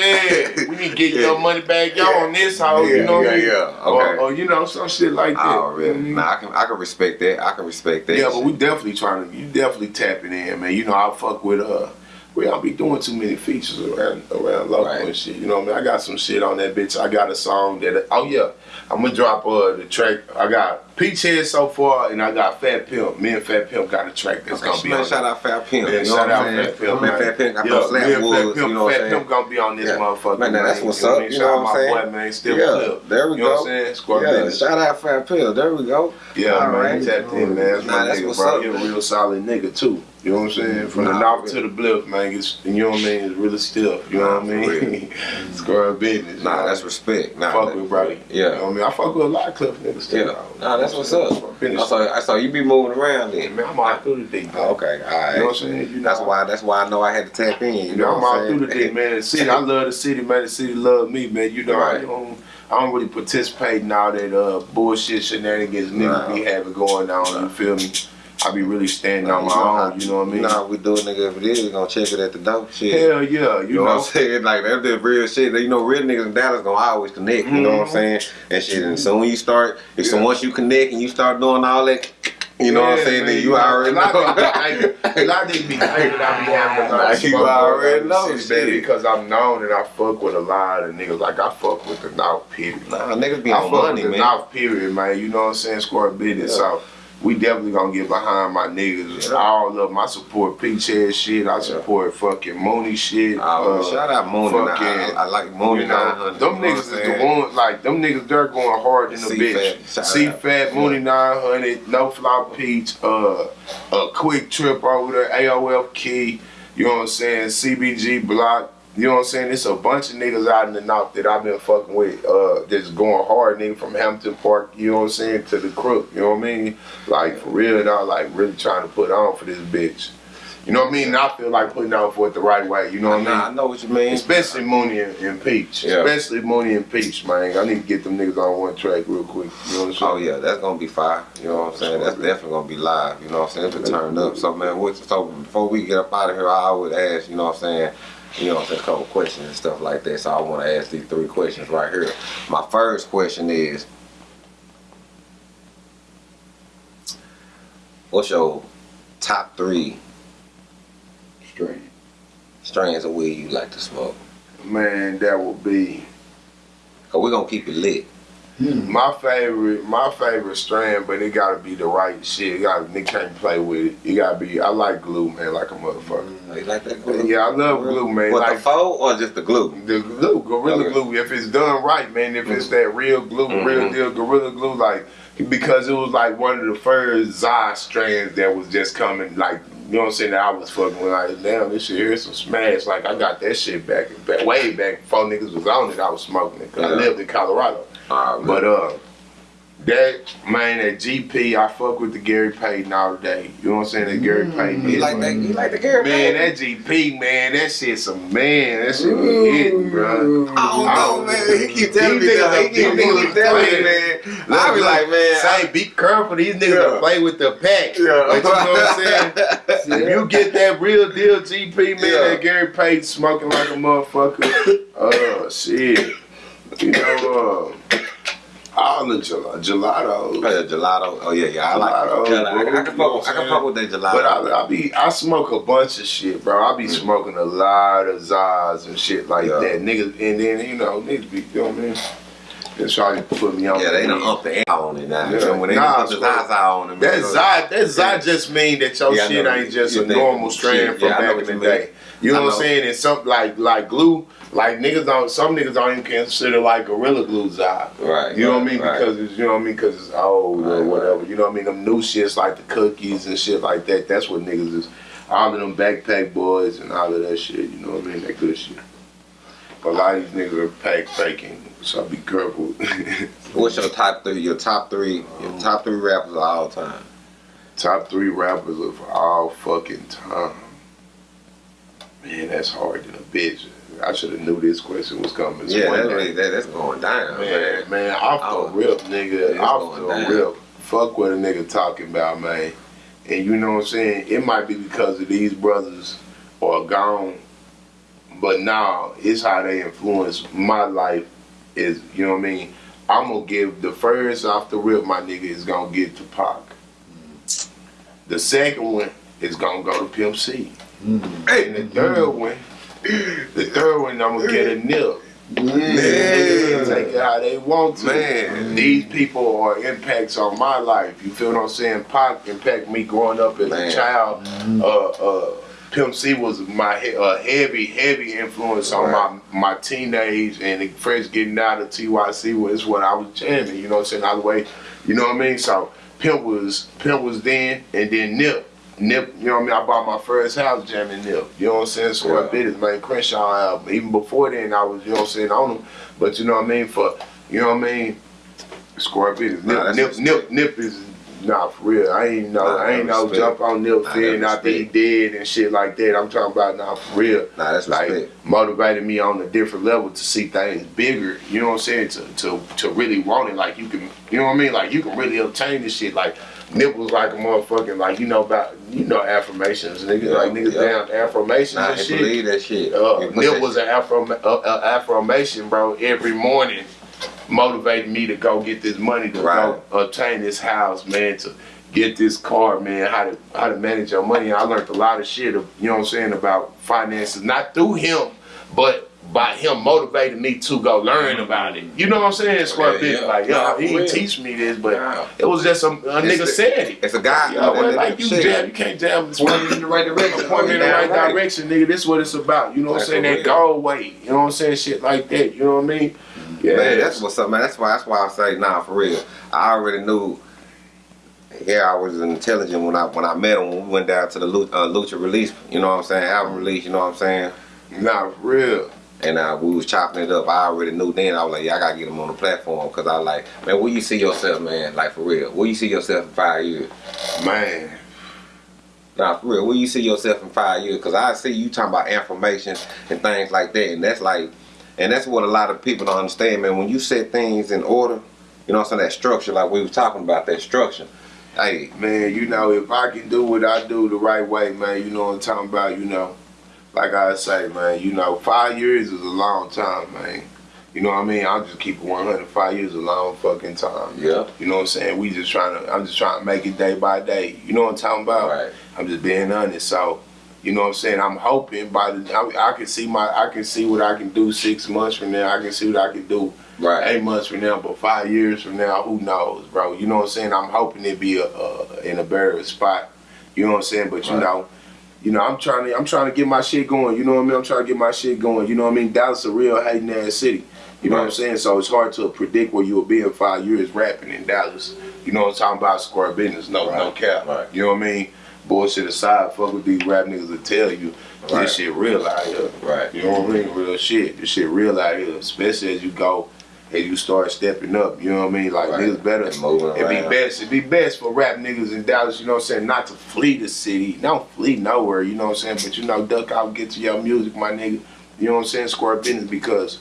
yeah. We need to get your money back, y'all on this Yeah, you know what I yeah, mean? yeah, Or, okay. or, you know, some shit like that. Oh, really? Mhm. Nah, I can I can respect that. I can respect that. Yeah, but we definitely trying to, you definitely tapping in, man. You know, I fuck with, uh, we don't be doing too many features around around local Right. and shit. You know what I mean? I got some shit on that bitch. I got a song that, oh yeah, I'm gonna drop uh, the track. I got Peach Head so far, and I got Fat Pimp. Me and Fat Pimp got a track that's gonna be man, on shout out Fat Pimp. Yeah, you know shout out saying? Fat Pimp, Man, man. Fat Pimp got Yeah, slap and Fat. Pimp, You know Fat saying? Pimp gonna be on this Yeah. motherfucker. Man, now that's man. what's You know up, mean? you Shout know out what I'm my saying? boy, man. Still Yeah, Flip. there we you know go. what I'm saying? Square Yeah, business. shout out Fat Pimp. There we go. Yeah, All man, right. tapped in, man. That's Nah, my that's nigga, what's bro. up. He a real solid nigga too. You know what I'm saying? From the Nah, north for to the bliff, man. It's you know what I mean. It's really stiff. You know what I mean? Square business. Nah, that's respect. Nah, fuck that- with, bro. Yeah. You know what I mean? I fuck with a lot of Cliff niggas too. Yeah. Nah, that's what's up. I saw, I saw you be moving around then. Man, I'm all through the dick. Oh, okay, all right. You know what I'm saying? You know, That's why. That's why I know I had to tap in. You You know, know, I'm all through the saying? man. The city, I love the city, man. The city love me, man. You know, I don't, I don't really participate in all that uh, bullshit shenanigans niggas Nah. be having going on. You feel me? I be really standing Nah, on my own. You know what I mean? You know we do it, nigga. If it is, we gonna check it at the door. Shit. Hell yeah, you, You know, know. what I'm saying? Like that's the real shit. You know, real niggas in Dallas gonna always connect. You know what I'm Mhm. saying? And shit. And so when you start, if so once you connect and you start doing all that, you know what I'm saying? man, Then you already a know. Of these be thinking- a lot of these be thinking I be having a lot of you already know shit. because I'm known and I fuck with a lot of niggas. Like I fuck with the North period. Nah, niggas be I on fuck money, with the man. North period, man. You know what I'm saying? Square business. Yeah. So we definitely gonna get behind my niggas. Yeah. All of them. I support Peach Head shit. I support fucking Mooney shit. Oh, Uh, shout out Mooney. Fucking- I, I like Mooney you know, 900. them niggas is the one, like, them niggas, they're going hard in the bitch. C. Fat, Mooney 900, No Fly Peach, uh, a quick trip over there, AOL Key, you know what I'm saying, CBG Block, You know what I'm saying? It's a bunch of niggas out in the north that I've been fucking with, uh, that's going hard, nigga, from Hampton Park, you know what I'm saying, to the crook, you know what I mean? Like, for real, dog, like, really trying to put on for this bitch. You know what I mean? And I feel like putting on for it the right way, you know what I mean? Nah, I know what you mean. Especially Mooney and, and Peach. Yeah. Especially Mooney and Peach, man. I need to get them niggas on one track real quick. You know what I'm saying? Oh yeah, that's gonna be fire. You know what I'm saying? That's definitely gonna be live. You know what I'm saying? It's turned up. So man, what, so before we get up out of here, I would ask. You know what I'm saying? You know what I'm saying? A couple questions and stuff like that. So I want to ask these three questions right here. My first question is, what's your top three Straight. strains of weed you like to smoke? Man, that would be Cause we're gonna keep it lit. Hmm. my favorite. My favorite strand, but it gotta be the right shit. It got Nick can't play with it. It gotta be. I like glue, man, like a motherfucker. Hmm, you like that glue? Yeah, I love glue, man. What like the foe or just the glue? the glue, gorilla Okay. glue. If it's done right, man. If it's hmm. that real glue, real Mhm. deal gorilla glue, like because it was like one of the first Zai strands that was just coming, like you know what I'm saying. That I was fucking with, like damn, this shit here's some smash. Like I got that shit back, back way back before niggas was on it. I was smoking it 'cause I Yeah. lived in Colorado. All right, But uh, that man, that GP, I fuck with the Gary Payton all day. You know what I'm saying? That Gary Payton. you like that? You like the Gary Man, Payton? that GP, man, that shit's a man. That shit be hitting, bro. I don't know, man. He keep telling me that. He keep, these he keep niggas telling me, playing. man. I be like, man. say be careful. These niggas Yeah. that play with the pack. Yeah. But you know what I'm saying? If you get that real deal GP, man, Yeah. that Gary Payton smoking like a motherfucker. Oh shit. You know, uh, all the gel- Oh, gelato. yeah, gelato. Oh yeah, yeah. I like. Gelato, I, I, I, can fuck. with- I can fuck with that gelato. But I, I be I smoke a bunch of shit, bro. I be smoking a lot of Zaz and shit like Yeah. that. Niggas and then you know, niggas be you know what I mean? Just trying to put me on. yeah, they weed. up the air on it now. Yeah. When they Nah, put the. Zaza on it, That man, Zod, that Zod just mean that your Yeah, shit ain't just a normal strand shit, from yeah, back in the day. You know I what I'm saying? And something like like glue, like niggas don't. Some niggas don't even consider like gorilla glue Zod. Right. You know what I mean? right. Because it's you know what I mean? Because it's old or Right, whatever. You know what I mean? Them new shits like the cookies and shit like that. That's what niggas is. All of them backpack boys and all of that shit. You know what I mean? That good shit. But a lot of these niggas are pack faking, so be careful. What's your top three? Your top three? Your um, top three rappers of all time? Top three rappers of all fucking time. Man, that's hard than a bitch. I should have knew this question was coming. Yeah, one that, day. really, that, that's going down, man. Man, man, off Oh. the rip, nigga. Off the down. rip. Fuck what a nigga talking about, man. And you know what I'm saying? It might be because of these brothers are gone. But nah, it's how they influence my life is, you know what I mean? I'm gonna give the first off the rip, my nigga, is gonna get to Pac. Mm. The second one is gonna go to Pimp C. And the third one, the third one, I'm gonna get a nip. Niggas take it how they want to. Man. These people are impacts on my life. You feel what I'm saying? Pac impact me growing up as Man. a child. Uh, uh, Pimp C was my he- uh, heavy, heavy influence on my my teenage and first getting out of TYC was what I was jamming. You know what I'm saying? All the way. You know what I mean? So Pimp was Pimp was then, and then Nip. Nip, you know what I mean? I bought my first house jamming Nip. You know what I'm saying? So Yeah. I did his man Crenshaw album. Even before then, I was, you know what I'm saying, on him. But you know what I mean? For, you know what I mean? Scorpion. Nah, Nip, that's Nip, Nip, Nip is, nah, for real. I ain't know, Nah, I ain't respect. jump on Nip Nah, fear that's after he did and shit like that. I'm talking about now for real Nah, that's like respect. motivated me on a different level to see things bigger. You know what I'm saying? To to to really want it. Like you can, you know what I mean? Like you can really obtain this shit. Like Nip was like a motherfucking like you know about you know affirmations, niggas Yeah, like niggas yeah. down affirmations Nah, and shit. believe that shit. Uh, You put Nip that was shit- an affirm- uh, uh, affirmation, bro. Every morning, motivating me to go get this money to Right. go obtain this house, man. To get this car, man. How to how to manage your money. I learned a lot of shit. Of, you know what I'm saying about finances, not through him, but by him motivating me to go learn about it. You know what I'm saying? Square Yeah, yeah. like, yo, he didn't teach me this, but Yeah. it was just a, a nigga a- said it. It's a guy. Yo, that- man, that- like you shit. jam, you can't jam this Point in the right direction. point me in the Damn right direction, nigga. This what it's about. You know what I'm saying? That goal weight. You know what I'm saying? Shit like that. You know what I mean? Yeah. Man, that's what's up, man. That's why. That's why I say, nah, for real. I already knew. Yeah, I was intelligent when I when I met him when we went down to the Lu- uh, Lucci release. You know what I'm saying? Album release. You know what I'm saying? Nah, for real. And uh, we was chopping it up. I already knew then. I was like, yeah, I gotta get him on the platform because I like, man, where you see yourself, man? Like for real, where you see yourself in five years? Man. Nah, for real, where you see yourself in five years? Because I see you talking about information and things like that, and that's like, and that's what a lot of people don't understand, man. When you set things in order, you know what I'm saying, that structure, like we was talking about, that structure. Hey, Man, you know, if I can do what I do the right way, man, you know what I'm talking about, you know. Like I say, man, you know, five years is a long time, man. You know what I mean? I'll just keep it 100. Five years is a long fucking time. yeah, You know what I'm saying? We just trying to, I'm just trying to make it day by day. You know what I'm talking about? right, I'm just being honest. So, you know what I'm saying? I'm hoping by the, I, I can see my, I can see what I can do six months from now. I can see what I can do right, eight months from now, but five years from now, who knows, bro? You know what I'm saying? I'm hoping it be a, a in a better spot. You know what I'm saying? But you Right. know, you know, I'm trying to I'm trying to get my shit going. You know what I mean? I'm trying to get my shit going. You know what I mean? Dallas a real hating ass city. You know what I'm saying? So it's hard to predict where you'll be in five years rapping in Dallas. You know what I'm talking about? Square business, no no Right. cap. Right. You know what I mean? Bullshit aside, fuck with these rap niggas that tell you Right. this shit real out here. right, You know what I mean? Real shit. This shit real out here, especially as you go, as you start stepping up. You know what I mean? Like Right. niggas better. It'd be best. It'd be best for rap niggas in Dallas. You know what I'm saying? Not to flee the city. Don't flee nowhere. You know what I'm saying? But you know, duck out, get to your music, my nigga. You know what I'm saying? Square business because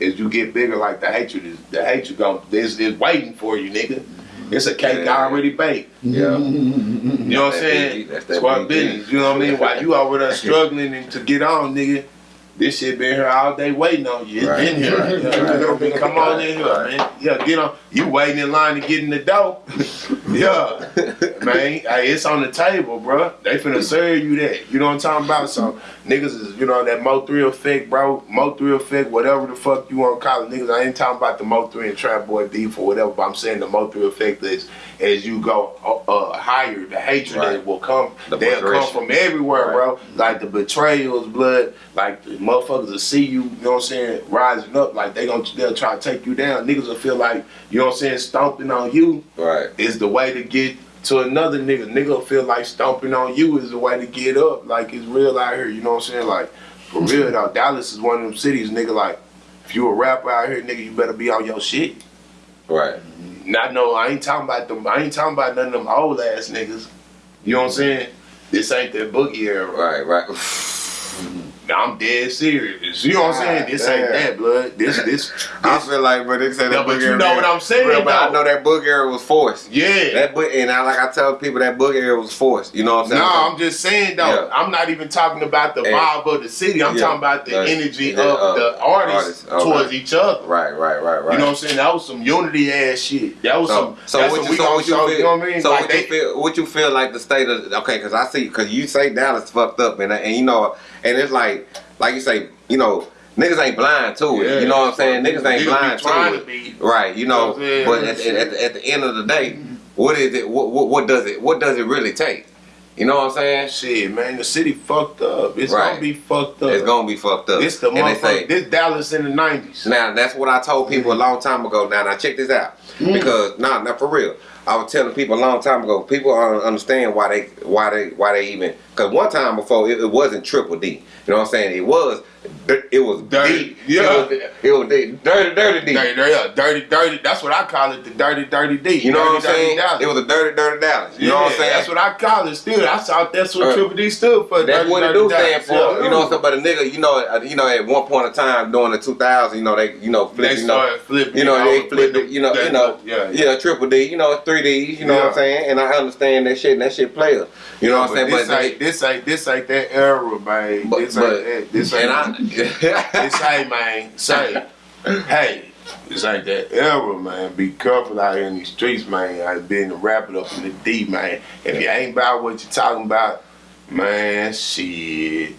as you get bigger, like the hatred is the hatred going is is waiting for you, nigga. It's a cake Yeah. already baked. yeah, You know what I'm saying? That's that Squad BG. business. You know what I mean? While you over there struggling and to get on, nigga, this shit been here all day waiting on you. It's Right, been here. right, Yeah, right. you know what I mean? Come on in here, man. Yeah, get on. You waiting in line to get in the door. yeah, man. Hey, it's on the table, bro. They finna serve you that. You know what I'm talking about? So niggas is, you know, that Mo 3 effect, bro. Mo 3 effect, whatever the fuck you want to call it. Niggas, I ain't talking about the Mo 3 and Trap Boy beef or whatever, but I'm saying the Mo 3 effect is as you go uh, uh, higher, the hatred Right. that will come. The they'll come from everywhere, Right. bro. Like the betrayals, blood. Like the motherfuckers will see you, you know what I'm saying, rising up. Like they gon' they'll try to take you down. Niggas will feel like, you know what I'm saying, stomping on you right, is the way to get to another nigga. Nigga will feel like stomping on you is the way to get up. Like it's real out here, you know what I'm saying? Like for real though, Dallas is one of them cities, nigga. Like if you a rapper out here, nigga, you better be on your shit. right, Not no, I ain't talking about them. I ain't talking about none of them old ass niggas. You know what I'm saying? This ain't that boogie era. right, right. Mm-hmm. I'm dead serious. You know what I'm saying? This ain't that blood. This this. this. I feel like, but they say that No, but book you era- know what I'm saying, Bro, but I know that book era was forced. yeah. That book, and I, like I tell people, that book era was forced. You know what I'm saying? No, I'm just saying though. Yeah. I'm not even talking about the And- vibe of the city. I'm Yeah. talking about the energy of uh, the artists, artists. Towards each other. Right, right, right, right. You know what I'm saying? That was some unity ass shit. That was So, some. so that's what you, we so what you show. feel? You know what I mean? So like what they, you feel? What you feel like the state of? Okay, because I see, because you say Dallas fucked up, and and you know, and it's like, like you say, you know, niggas ain't blind to it. Yeah. you know what I'm saying? Niggas ain't blind to to it. Right, you know. You know but at, at, the- at the end of the day, what is it? What, what what does it? What does it really take? You know what I'm saying? Shit, man, the city fucked up. It's Right. gonna be fucked up. It's gonna be fucked up. This the And they say- This Dallas in the '90s. Now that's what I told people a mm. long time ago. Now, now check this out, mm. because nah, not for real. I was telling people a long time ago. People don't understand why they, why they, why they even. Because one time before it, it wasn't triple D. You know what I'm saying? It was, it was Dirty. D. Yeah. It was, it was dirty, dirty D. Dirty, dirty, dirty, dirty. That's what I call it. The dirty, dirty D. You know dirty, what I'm saying? Dallas. It was a dirty, dirty Dallas. You know what I'm saying? That's what I call it. Still, I thought that's what Uh, Triple D stood for. That's Dirty, what it do stand for. Yeah. You know what I'm saying? But a nigga, you know, you know, at one point in time during the 2000s, you know, they, you know, flip, They you know, started flipping. You know, they flipped you know, you know, yeah, yeah, triple D, you know, three Ds, you know what I'm saying? And I understand that shit, and that shit player. You know what I'm saying? This But, ain't, this ain't this ain't that era, man. but, this but ain't that. This ain't. and this I, ain't, man. Say, hey, this ain't that era, man. Be careful out here in these streets, man. I been to wrap it up in the D, man. If you ain't about what you're talking about, man, shit.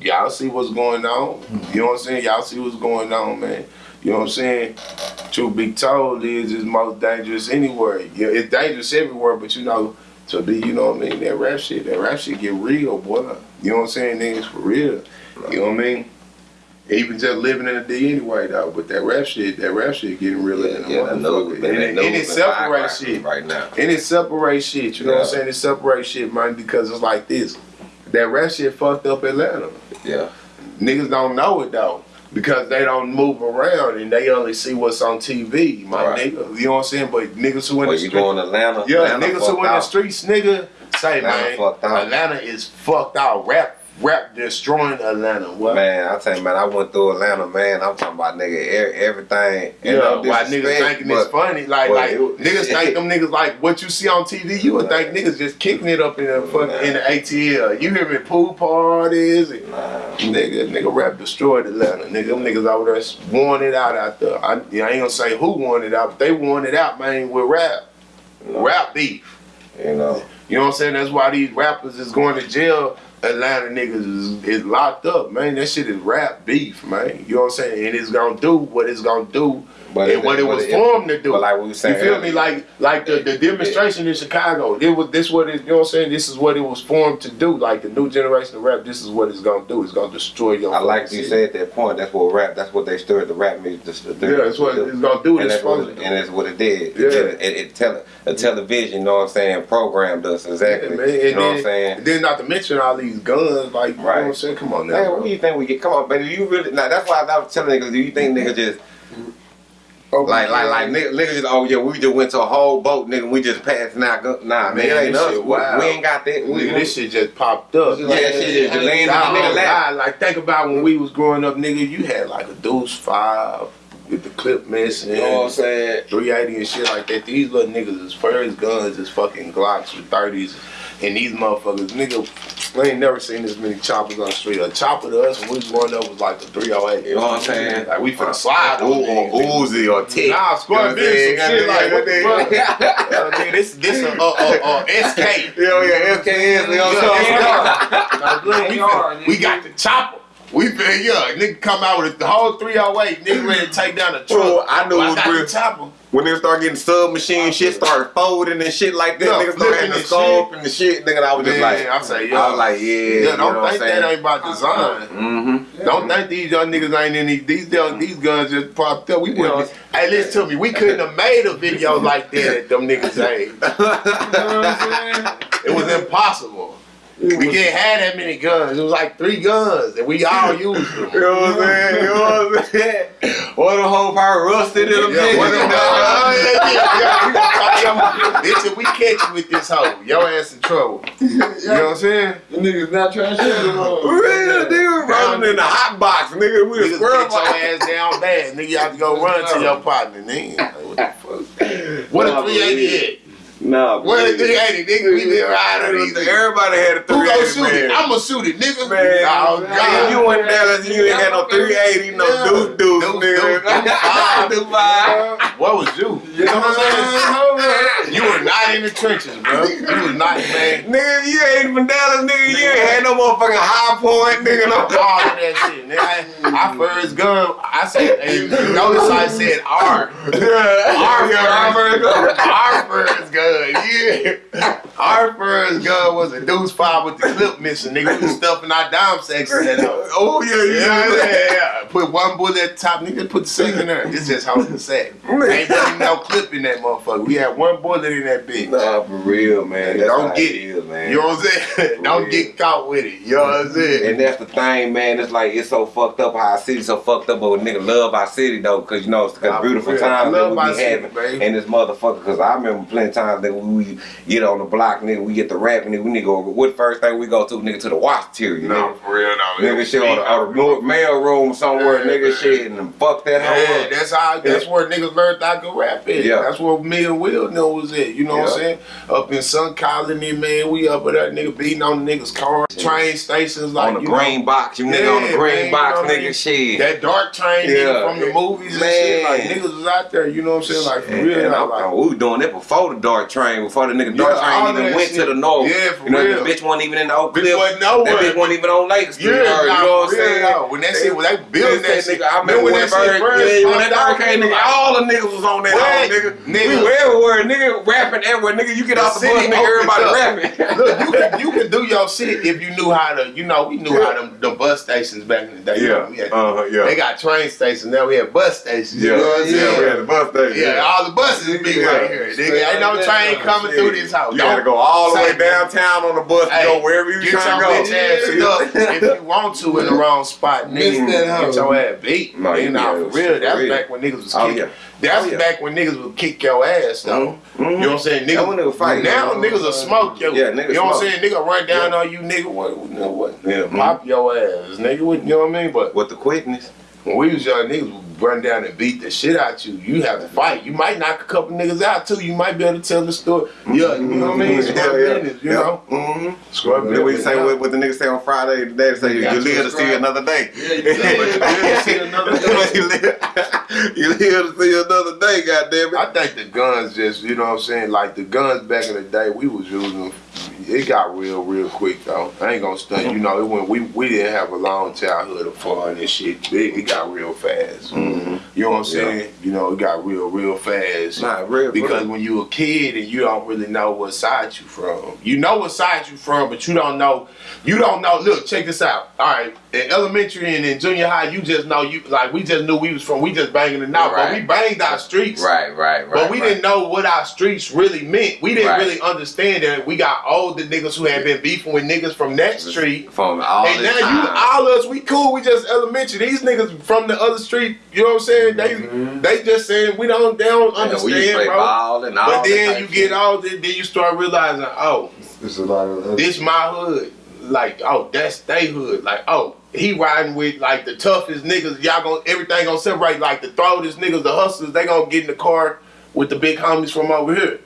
Y'all see what's going on. You know what I'm saying? Y'all see what's going on, man. You know what I'm saying? Truth be told, is it's most dangerous anywhere. Yeah, it's dangerous everywhere, but you know, to be, you know what I mean, that rap shit, that rap shit get real, boy. You know what I'm saying? Niggas for real. You know what I mean? Even just living in the D anyway, though. But that rap shit, that rap shit getting realer than a yeah, that knows, motherfucker. And, knows and it and separates shit. right now. And it separates shit, you know what I'm saying? It separates shit, man, because it's like this. That rap shit fucked up Atlanta. Yeah, Niggas don't know it though. Because they don't move around and they only see what's on TV, my Right. nigga. You know what I'm saying? But niggas who in Well, the you going to Atlanta? yeah, Atlanta niggas who in the streets, nigga, say Atlanta man. Atlanta is fucked out. Rap, rap destroying Atlanta. What? Man, I tell you, man, I went through Atlanta, man. I'm talking about nigga, e- everything. Yeah, no why niggas thinking it's funny? Like, but like it niggas think them niggas like what you see on TV. You would think niggas just kicking it up in the fucking in the ATL. You hear me? Pool parties, and nigga, nigga, rap destroyed Atlanta. Nigga, them niggas over there worn it out out there. I, I ain't gonna say who won it out, but they won it out, man, with rap, rap beef. You know, You know what I'm saying? That's why these rappers is going to jail. Atlanta niggas is, is locked up, man. That shit is rap beef, man. You know what I'm saying? And it's gonna do what it's gonna do But and what it was it- formed to do. but like we was saying you feel me? Like like the, the demonstration in Chicago. It was this what it you know what I'm saying? This is what it was formed to do. Like the new generation of rap, this is what it's gonna do. It's gonna destroy your I like you said that point. That's what rap. That's what they stirred the rap music. To, to, Yeah, that's what it's gonna do. And It's that's, what, it- and that's what it did. Yeah. It, it, it tele, a television, you know what I'm saying, programmed us exactly. Yeah, man. you And know what I'm then, saying? then not to mention all these guns, like you know Right. what I'm saying? Come on now. Man, what do you think we get? Come on, baby. You really? Now that's why I was telling niggas. Do you think niggas just Open like like like niggas, niggas just oh yeah we just went to a whole boat nigga we just passed now go, nah man, Man, ain't this us shit we, we ain't got that we, Nigga, this shit just popped up. yeah that shit just landed Nah, nigga lap. Like think about when we was growing up, nigga. You had like a Deuce Five with the clip missing, You know what I'm saying? 380 and shit like that. These little niggas is first guns is fucking Glocks with 30s, and these motherfuckers, nigga, I ain't never seen this many choppers on the street. A chopper to us when we was growing up was like a 308. You know what I'm saying? Like we finna slide Or, on or. Uzi or Tick. Nah, squad You know what I'm big, some saying? shit like what the fuck? Yeah, Yeah, nigga, this this a uh, uh, uh, SK. yeah, SKS, you know what I'm saying? Now, look, we, finna- we got the chopper. We been yeah, nigga come out with the whole 308, nigga ready to take down the truck. Oh, I knew Well, it was real. the chopper. When they start getting submachine shit, started folding and shit like that, Yeah, niggas start having flipping the and scope and the shit, nigga. I was just Man, like, I say, yeah. I was like, yeah, Yeah, you know don't what I'm think that ain't by design. Mm-hmm. Don't think these young niggas ain't in these these young, these guns just popped up. We wouldn't. Hey, listen to me. We couldn't have made a video like that at them niggas' age. You know what I'm saying? It was impossible. We can't have that many guns. It was like three guns, and we all used them. you know what I'm saying? You know what I'm saying? Or the whole part rusted in them yeah, bitch, if we catch you with this hoe, your ass in trouble. You know what I'm saying? The niggas not trying to shoot them hoes. Nigga running in the hot box, nigga. We niggas squirrel your ass down bad. Nigga, you have to go run to your partner, nigga. What the fuck? What a 388. No, nah, well, nigga, hey, nigga, we live out of these. Everybody had a 380. Who gonna shoot it? I'm gonna shoot it, nigga. Man, oh, God. Man, you in Dallas, you ain't had no 380, no yeah. deuce deuce, nigga. Dubai, Dubai. What was you? You know what I'm saying? you were not in the trenches, bro. You was not, man. Nigga, you ain't from Dallas, nigga. You ain't had no motherfucking high point, nigga. No all of that shit, nigga. I, first gun, I said, hey, notice I said R. Yeah. R, yeah. R, R, R, R first gun yeah. Our first gun was a deuce five with the clip missing, nigga. We was stuffing our dime in that. Oh yeah, Yeah, yeah. yeah, yeah. Put one bullet at the top, nigga. Put the second there. This just holding the sack. Ain't putting no clip in that motherfucker. We had one bullet in that bitch. Nah, for real, man. That's Don't get it is, man. You know what I'm saying? Don't real. get caught with it. You know what I'm saying? And that's the thing, man. It's like it's so fucked up how our city so fucked up, but nigga love our city though, cause you know it's a beautiful times that we be having in this motherfucker. Cause I remember plenty of times that we get on the block, nigga, we get the rapping, nigga, we go. What first thing we go to, nigga, to the watch tier, you know? No, for real, no. Nigga shit on the, on the North mail room somewhere, Yeah, nigga man. shit, and fuck that Yeah, up. that's how. That's where niggas learned I could rap at. Yeah. That's where me and Will know was at. You know what I'm saying? Up in Sun Colony, man, we up with that nigga beating on the niggas' cars, train stations, like on the green know, box, you nigga on the green man, box, you know nigga mean? shit. That DART train Yeah. nigga from the movies and shit. Like Man. niggas was out there. You know what I'm saying? Like for real. like, we doing that before the DART train, before the nigga DART Yeah, train even went shit. to the north. Yeah, for you know, real. the bitch wasn't even in the Oak Bitch Cliff. wasn't nowhere. That bitch wasn't even on Lake Street. yeah, you know what I'm saying? though. When that shit, when they building that, shit, nigga, I remember when, that bird, yeah, when that bird came, nigga, all the niggas was on that What? nigga. Nigga. We were everywhere, nigga, rapping? Well, nigga, you get off the bus, nigga, everybody rapping. Look, you can you can do your shit if you knew how to. You know, we knew how them the bus stations back in the day. You know, we had- uh-huh, yeah. They got train stations now. We have bus stations. You know what I'm yeah, we had the bus station. Yeah, all the buses be right here. Nigga, ain't no train coming through this house. You gotta go all the way downtown on the bus Hey, to go wherever you get trying your to bitch ass go. up if you want to in the wrong spot, nigga. Get your ass beat. No, No, you- nah, for real. for That's real. back when niggas was Oh, kicking. yeah. That's Oh, yeah. back when niggas would kick your ass though. Mhm. You know what I'm saying? That when they Niggas, was fighting. now niggas will smoke yo. Yeah, niggas you know what I'm saying? Nigga run down on you, nigga. What? what, what Yeah. Pop your ass, nigga. What, you know what I mean? But With the quickness. When we was young, niggas would run down and beat the shit out you. You have to fight. You might knock a couple niggas out too. You might be able to tell the story. Yeah, you know what I mean? Scrub business, you know? Mm-hmm. Scrub Then we say what, what the niggas say on Friday today. They say you, you live to see another day. Yeah, you live to see another day. you, live, you live to see another day. Goddamn it. I think the guns just, you know what I'm saying? Like the guns back in the day, we was using them. It got real, real quick though. I ain't gonna stunt. You know, it went, we we didn't have a long childhood of fun and shit. It, it got real fast. Mhm. You know what I'm Yeah. saying? You know, it got real, real fast. Not real Because real. when you a kid and you don't really know what side you from. You know what side you from, but you don't know. You don't know. Look, check this out. All right, in elementary and in junior high, you just know you like we just knew we was from. We just banging it out, but we banged our streets. Right, right, right. But we right. didn't know what our streets really meant. We didn't Right. really understand that we got older niggas who had been beefing with niggas from that street. from all And this now you time. all us, we cool, we just elementary. These niggas from the other street, you know what I'm saying? They mm-hmm. they just saying we don't they don't Yeah, we used to understand, play bro. ball and all But then you of get shit. older, then you start realizing, oh, There's a lot of this my hood. Like, oh, that's they hood. Like, oh, he riding with like the toughest niggas. Y'all gonna everything gonna separate. Like the throatest niggas, the hustlers, they gonna get in the car with the big homies from over here.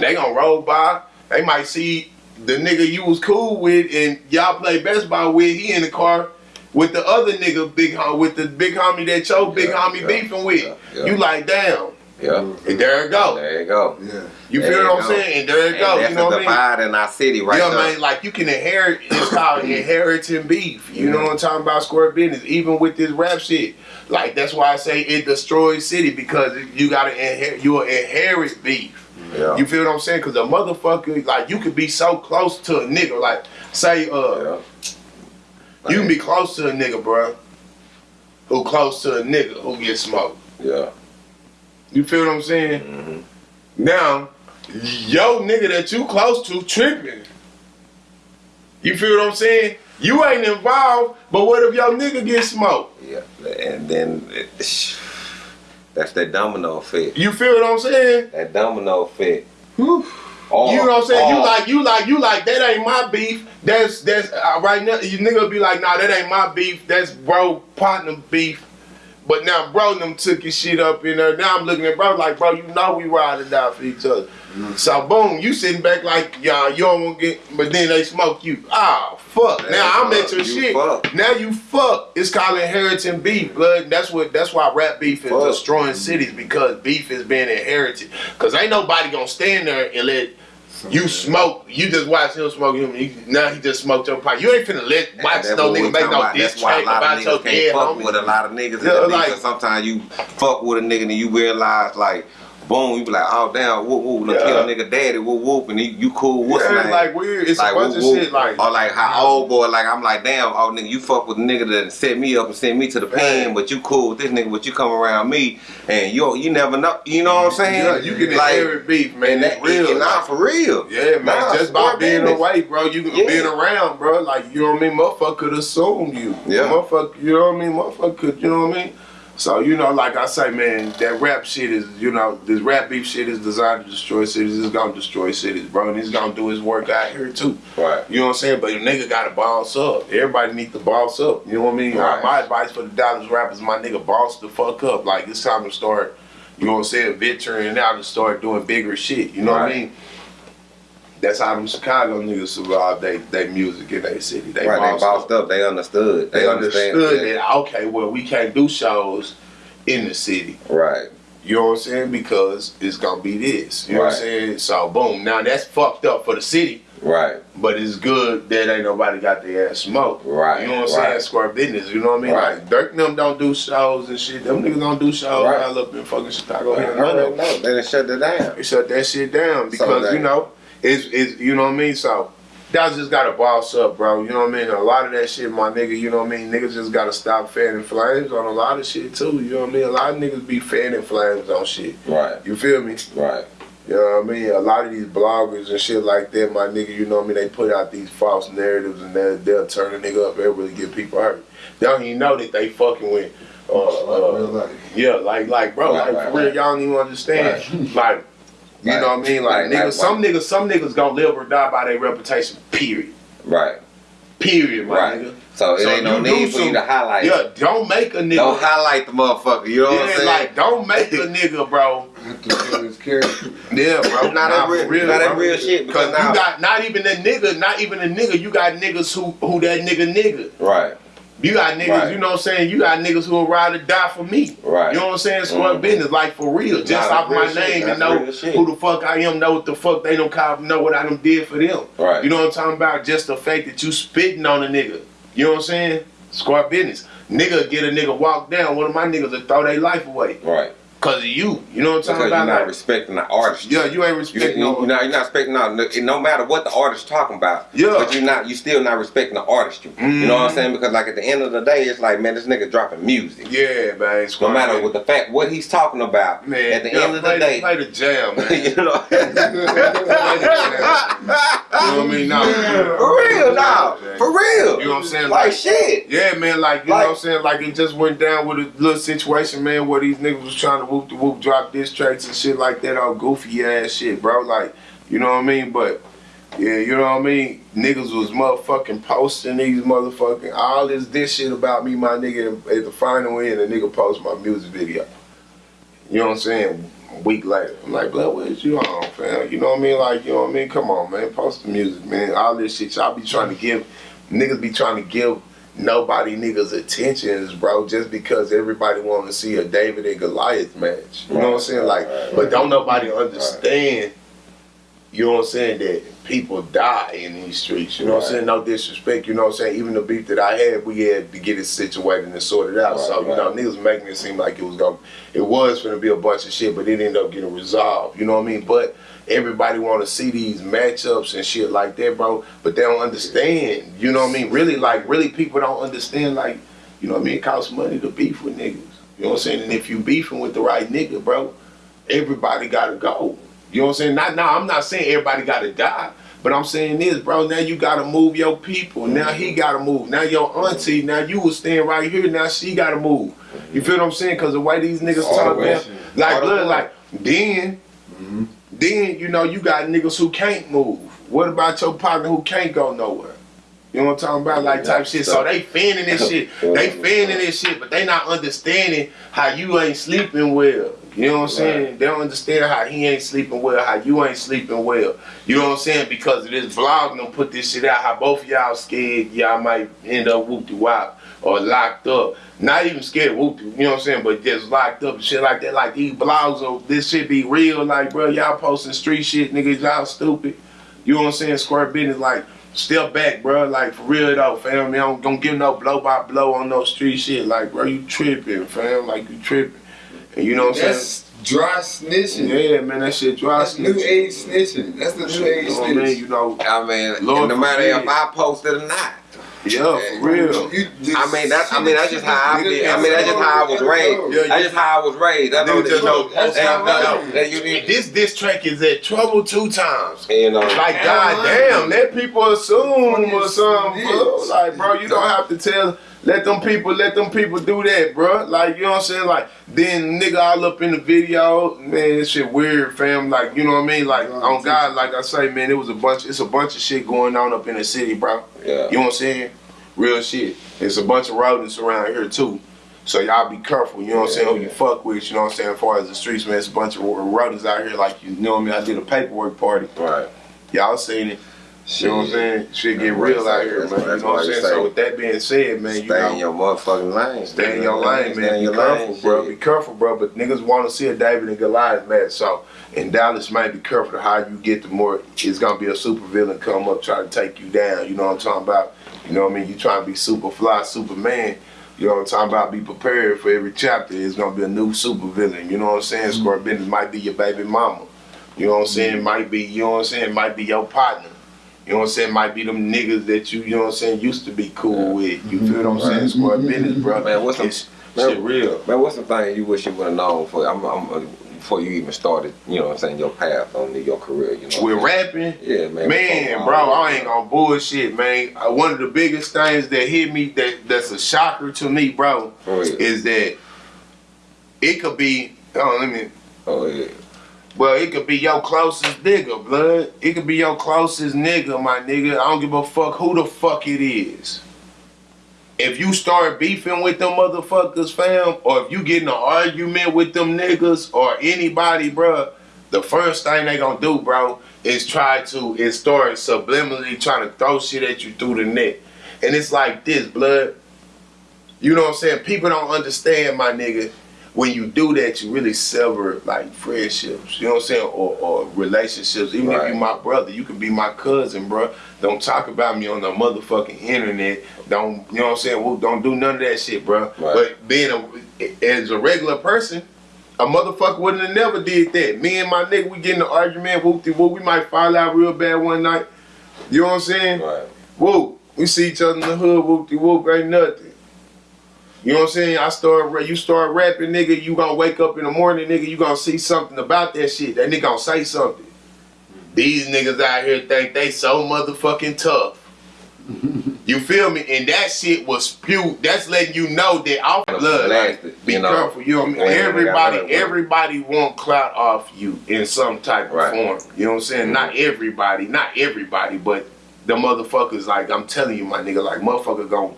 They gonna roll by. They might see the nigga you was cool with and y'all play best ball with. He in the car with the other nigga, big hom with the big homie that your big Yeah, homie yeah, beefing with. yeah, yeah. You like, damn. Yeah. And there it go. There you go. Yeah. You There feel what I'm go. saying? And there it And go. that's You know a what I mean? divide in our city right yeah, there. man, like you can inherit. It's called inheriting beef. You know what I'm talking about? Square business. Even with this rap shit, like that's why I say it destroys city because you gotta inherit. You will inherit beef. Yeah. You feel what I'm saying? Because a motherfucker, like you could be so close to a nigga. Like say, uh, yeah. you can be close to a nigga, bro. Who close to a nigga who gets smoked. Yeah. You feel what I'm saying? Mhm. Now, yo nigga that you close to tripping. You feel what I'm saying? You ain't involved, but what if your nigga get smoked? Yeah. And then it, that's that domino effect. You feel what I'm saying? That domino effect. Whew. You know what I'm saying? You like, you like, you like. That ain't my beef. That's that's uh, right now. You nigga be like, nah, that ain't my beef. That's bro partner beef. But now bro them took his shit up in there. Now I'm looking at bro like, bro, you know we ride or die for each other. So boom, you sitting back like, y'all, you don't want to get, but then they smoke you. Ah, fuck. Yeah, now I'm fuck. at your You shit. fuck. Now you fuck. It's called inheriting beef, blood. That's what. That's why rap beef is Fuck. destroying cities because beef is being inherited. Cause ain't nobody gonna stand there and let you smoke. You just watch him smoke him. You, now he just smoked your pipe. You ain't finna let watch no nigga make no diss track about your dead fuck homie. with a lot of niggas Yeah, like- sometimes you fuck with a nigga and you realize like, boom, you be like, oh damn, whoop whoop, Yeah. yeah. kill nigga daddy, whoop whoop, and he, you cool, what's yeah, name? like weird. It's a bunch whoop, of whoop. shit like. or like how old boy, like I'm like, damn, oh nigga, you fuck with a nigga that set me up and sent me to the pen, but you cool with this nigga, but you come around me and you you never know, you know what I'm saying? yeah, you can like, inherit beef, man. That's that real. not like- for real. Yeah, man. Nah, just by being business. away, bro. You Yeah. being around, bro. Like you know what I mean. Motherfucker could assume you. Yeah. Motherfucker, you know what I mean. Motherfucker could, you know what I mean. So you know, like I say, man, that rap shit is, you know, this rap beef shit is designed to destroy cities. It's gonna destroy cities, bro, and he's gonna do his work out here too. Right. You know what I'm saying? But your nigga gotta boss up. Everybody need to boss up. You know what I mean? Right. My advice for the Dallas rappers, my nigga, boss the fuck up. Like it's time to start. You know what I'm saying? Venturing out and start doing bigger shit. You know what I mean? That's how them Chicago niggas survive they they music in their city. They right, they bossed bossed up. They understood. They understand understood that okay, well we can't do shows in the city. Right. You know what I'm saying? Because it's gonna be this. You know what I'm saying? So boom. Now that's fucked up for the city. Right. But it's good that ain't nobody got their ass smoked. Right, You know what I'm right. saying? Square business. You know what I mean? Right. Like Durk and them don't do shows and shit. Them niggas don't do shows Right. all up in fucking Chicago. None of already them. They done shut it down. They shut that shit down because they- you know it's it's you know what I mean. So y'all just gotta boss up, bro. You know what I mean. A lot of that shit, my nigga. You know what I mean. Niggas just gotta stop fanning flames on a lot of shit too. You know what I mean. A lot of niggas be fanning flames on shit. Right. You feel me? Right. You know what I mean? A lot of these bloggers and shit like that, my nigga, you know what I mean? They put out these false narratives and they'll, they'll turn a nigga up. They'll really get people hurt. They don't even know that they fucking with, uh, uh, Real life. yeah, like, like, bro, Right, like, right, for real, right. y'all don't even understand. Like, you Right. know what I mean? Like, niggas, some niggas, some niggas gonna live or die by their reputation, period. Right. Period, my Right. nigga. So it So ain't no you need for you some- to highlight. Yeah, don't make a nigga. Don't highlight the motherfucker. You know what I'm saying? like, don't make a nigga, bro. Have to feel his character. Yeah, bro. Not that real- not that real shit, Because because now- you got not even a nigga, not even a nigga. You got niggas who who that nigga nigga. right. You got niggas, Right. you know what I'm saying? You got niggas who will ride or die for me. Right. You know what I'm saying? Square Mhm. business, like for real. Just Nah, off my name and know who the fuck I am, know what the fuck they don't know what I done did for them. Right. You know what I'm talking about? Just the fact that you spitting on a nigga. You know what I'm saying? Square business. Nigga get a nigga walk down. One of my niggas will throw their life away. Right. Cause of you. You know what I'm Because talking you're not Like, respecting the artist. yeah, you ain't respecting you, no you know, you're not respecting no, no matter what the artist talking about. Yeah. But you're not, you still not respecting the artistry. You know what I'm mm-hmm. saying? Because like at the end of the day, it's like, man, this nigga dropping music. Yeah, man. No matter what the fact, what he's talking about. Man, at the yeah, end of play the day, play the jam, man. you know. You know what I mean? No. For real, nah. For real. You know what I'm saying? Like, Like- shit. Yeah, man, like, you Like- know what I'm saying? Like, it just went down with a little situation, man, where these niggas was trying to whoop the whoop, drop diss tracks and shit like that, all goofy ass shit, bro. Like, you know what I mean? But, yeah, you know what I mean? Niggas was motherfucking posting these motherfucking, all this this shit about me, my nigga, at the final end, a nigga post my music video. You know what I'm saying? A week later. I'm like, blood, what you on, fam? You know what I mean? Like, you know what I mean? Come on, man. Post the music, man. All this shit. Y'all be trying to give, niggas be trying to give nobody niggas attentions, bro, just because everybody want to see a David and Goliath match. You know what I'm saying? Like, but don't nobody understand, you know what I'm saying, that people die in these streets. You know what I'm saying? No disrespect, you know what I'm saying? Even the beef that I had, we had to get it situated and sorted out. Right, so, you know, niggas making it seem like it was going to it was gonna be a bunch of shit, but it ended up getting resolved. You know what I mean? But everybody want to see these matchups and shit like that, bro. But they don't understand. You know what I mean? Really, like, really, people don't understand. Like, you know what I mean? It costs money to beef with niggas. You know what I'm saying? And if you beefing with the right nigga, bro, everybody gotta go. You know what I'm saying? Not now. I'm not saying everybody gotta die. But I'm saying this, bro. Now you gotta move your people. Now he gotta move. Now your auntie. Now you was staying right here. Now she gotta move. You feel what I'm saying? Cause the way these niggas talk, man. Like, look, like then, then you know you got niggas who can't move. What about your partner who can't go nowhere? You know what I'm talking about? Like type shit. So they fanning this shit. They fanning this shit, but they not understanding how you ain't sleeping well. You know what I'm saying? They don't understand how he ain't sleeping well, how you ain't sleeping well. You know what I'm saying? Because of this vlog done put this shit out, how both of y'all scared y'all might end up whoop de wop or locked up. Not even scared whoop you know what I'm saying? But just locked up and shit like that. Like these blogs, are, this shit be real. Like, bro, y'all posting street shit, niggas, y'all stupid. You know what I'm saying? Square business, like, step back, bro. Like, for real though, fam. I don't, don't give no blow by blow on no street shit. Like, bro, you tripping, fam. Like, you tripping. And you know what I'm saying? That's dry snitching. Yeah, man, that shit dry That's new age snitching. That's the new age You know what I mean? You know, I mean, Lord no matter if I posted or not. Yeah, for real. You just- I mean, that's I mean that's just how I be. I mean that's just how I was raised. Yeah, That's just how I was raised. That's Nigga all just you know. know- That, that's that, that you need. This diss track is at trouble two times. You uh, know, Like, goddamn, let people assume or something. Like, bro, you don't have to tell. Let them people, let them people do that, bro. Like, you know what I'm saying? Like, then nigga all up in the video, man, this shit weird, fam. Like, you know what I mean? Like, on God, like I say, man, it was a bunch, it's a bunch of shit going on up in the city, bro. Yeah. You know what I'm saying? Real shit. It's a bunch of rodents around here too. So y'all be careful, you know what I'm saying? Who you fuck with, you know what I'm saying? As far as the streets, man, it's a bunch of rodents out here. Like, you know what I mean? I did a paperwork party. Right. Y'all seen it. You know what I'm saying? Shit get That's real out here, man. You know what why I'm saying? say- So with that being said, man, you Stay know, in your motherfucking lane. Stay in your lane, Stay man. in Be your careful, lane, bro. shit. Be careful, bro. But niggas want to see a David and Goliath match. So in Dallas, man, be careful to how you get the more. It's gonna be a super villain come up try to take you down. You know what I'm talking about? You know what I mean? You trying to be super fly, Superman. You know what I'm talking about? Be prepared for every chapter. It's gonna be a new super villain. You know what I'm saying? Mm-hmm. Scorpion might be your baby mama. You know what I'm saying? Might be. You know what I'm saying? Might be your partner. You know what I'm saying? Might be them niggas that you, you know what I'm saying, used to be cool with. You feel what I'm saying? Squad business, bro. Man, what's some- It's shit real. Man, what's the thing you wish you would have known for I'm, I'm, before you even started, you know what I'm saying, your path on the, your career, you know? With what rapping. Yeah, man. man, before- bro, I ain't gonna bullshit, man. Uh, One of the biggest things that hit me that that's a shocker to me, bro, For real. is that it could be. Oh, let me. Oh, yeah. Well, it could be your closest nigga, blood. It could be your closest nigga, my nigga. I don't give a fuck who the fuck it is. If you start beefing with them motherfuckers, fam, or if you get in an argument with them niggas or anybody, bruh, the first thing they gonna do, bro, is try to is start subliminally trying to throw shit at you through the net. And it's like this, blood. You know what I'm saying? People don't understand, my nigga. When you do that, you really sever like friendships. You know what I'm saying? Or, or relationships. Even if Right. you my brother, you can be my cousin, bro. Don't talk about me on the motherfucking internet. Don't you know what I'm saying? Well, don't do none of that shit, bro. Right. But being a as a regular person, a motherfucker wouldn't have never did that. Me and my nigga, we get in an argument, whoop de whoop. We might fall out real bad one night. You know what I'm saying? Right. Whoop. We see each other in the hood, whoop de whoop, ain't nothing. You know what I'm saying? I start, you start rapping, nigga. You gonna wake up in the morning, nigga. You gonna see something about that shit. That nigga gonna say something. These niggas out here think they so motherfucking tough. You feel me? And that shit was spewed. That's letting you know that off blood. Like, be you know. careful. You know what I mean? Everybody, everybody want clout off you in some type of Right. form. You know what I'm saying? Not everybody, not everybody, but the motherfuckers. Like I'm telling you, my nigga, like motherfucker gon'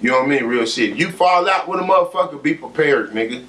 You know what I mean? Real shit. You fall out with a motherfucker, be prepared, nigga.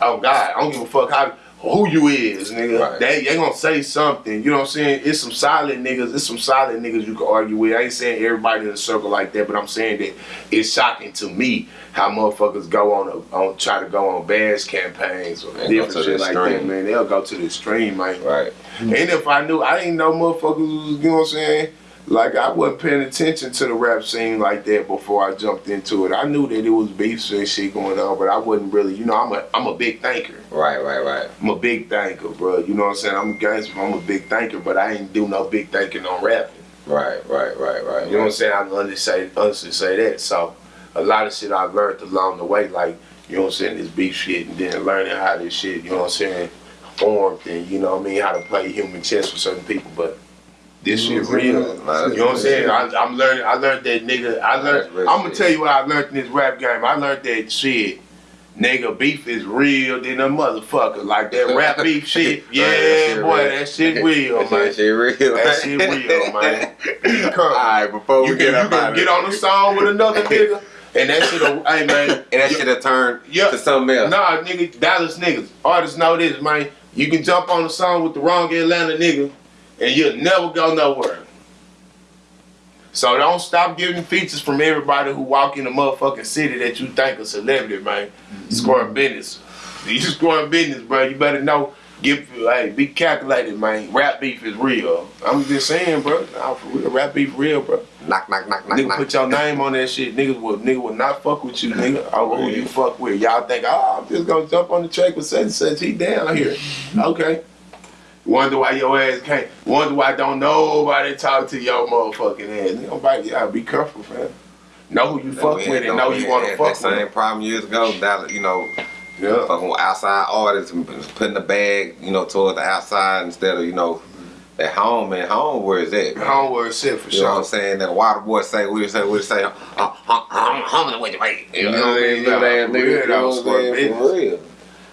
Oh God, I don't give a fuck how who you is, nigga. Right. They they gonna say something. You know what I'm saying? It's some solid niggas. It's some solid niggas you can argue with. I ain't saying everybody in a circle like that, but I'm saying that it's shocking to me how motherfuckers go on a, on try to go on bash campaigns or different shit like that, man. They'll go to the extreme, man. Right. And if I knew, I didn't know motherfuckers was, you know what I'm saying? Like I wasn't paying attention to the rap scene like that before I jumped into it. I knew that it was beefs and shit going on, but I wasn't really, you know, I'm a I'm a big thinker. Right, right, right. I'm a big thinker, bro. You know what I'm saying? I'm a gangster, I'm a big thinker, but I ain't do no big thinking on rapping. Right, right, right, right. You know what I'm saying? I can honestly say, honestly say that. So a lot of shit I learned along the way, like, you know what I'm saying, this beef shit and then learning how this shit, you know what I'm saying, formed and you know what I mean, how to play human chess with certain people. But this shit real. You know what I'm saying? I, I'm learning. I learned that nigga. I learned. I'm gonna tell you what I learned in this rap game. I learned that shit. Nigga, beef is real than a motherfucker. Like that rap beef shit. Yeah, that shit boy, real. that shit real, That man. shit real. That shit real, man. Be calm. Alright, before we You get can, you up out can get on the song with another nigga, and that shit, hey man. And that should have turned Yeah. to something else. Nah, nigga, Dallas niggas. Artists know this, man. You can jump on the song with the wrong Atlanta nigga, and you'll never go nowhere. So don't stop getting features from everybody who walk in the motherfucking city that you think a celebrity, man. Mm-hmm. Scoring business. You scoring business, bro. You better know. Get hey, be calculated, man. Rap beef is real. I'm just saying, bro. Nah, for real, rap beef real, bro. Knock, knock, knock, knock, Nigga knock. put your name on that shit. Niggas will nigga will not fuck with you, nigga. Oh, who you fuck with? Y'all think, oh, I'm just gonna jump on the track with such and such. He down here. Okay. Wonder why your ass can't. Wonder why don't nobody talk to your motherfucking ass. Nobody, y'all be careful, fam. Know who you fuck with and know we you want to fuck that same problem years ago. That you know, Yeah. fucking with outside artists and putting the bag, you know, towards the outside instead of you know, at home. Man, home where is that? man? Homeward shit for sure. You know what I'm saying? That water boy say, you say, you say? Uh, uh, uh, home the way you wait. You know what I mean? Little ass nigga, you know what I'm saying? For real.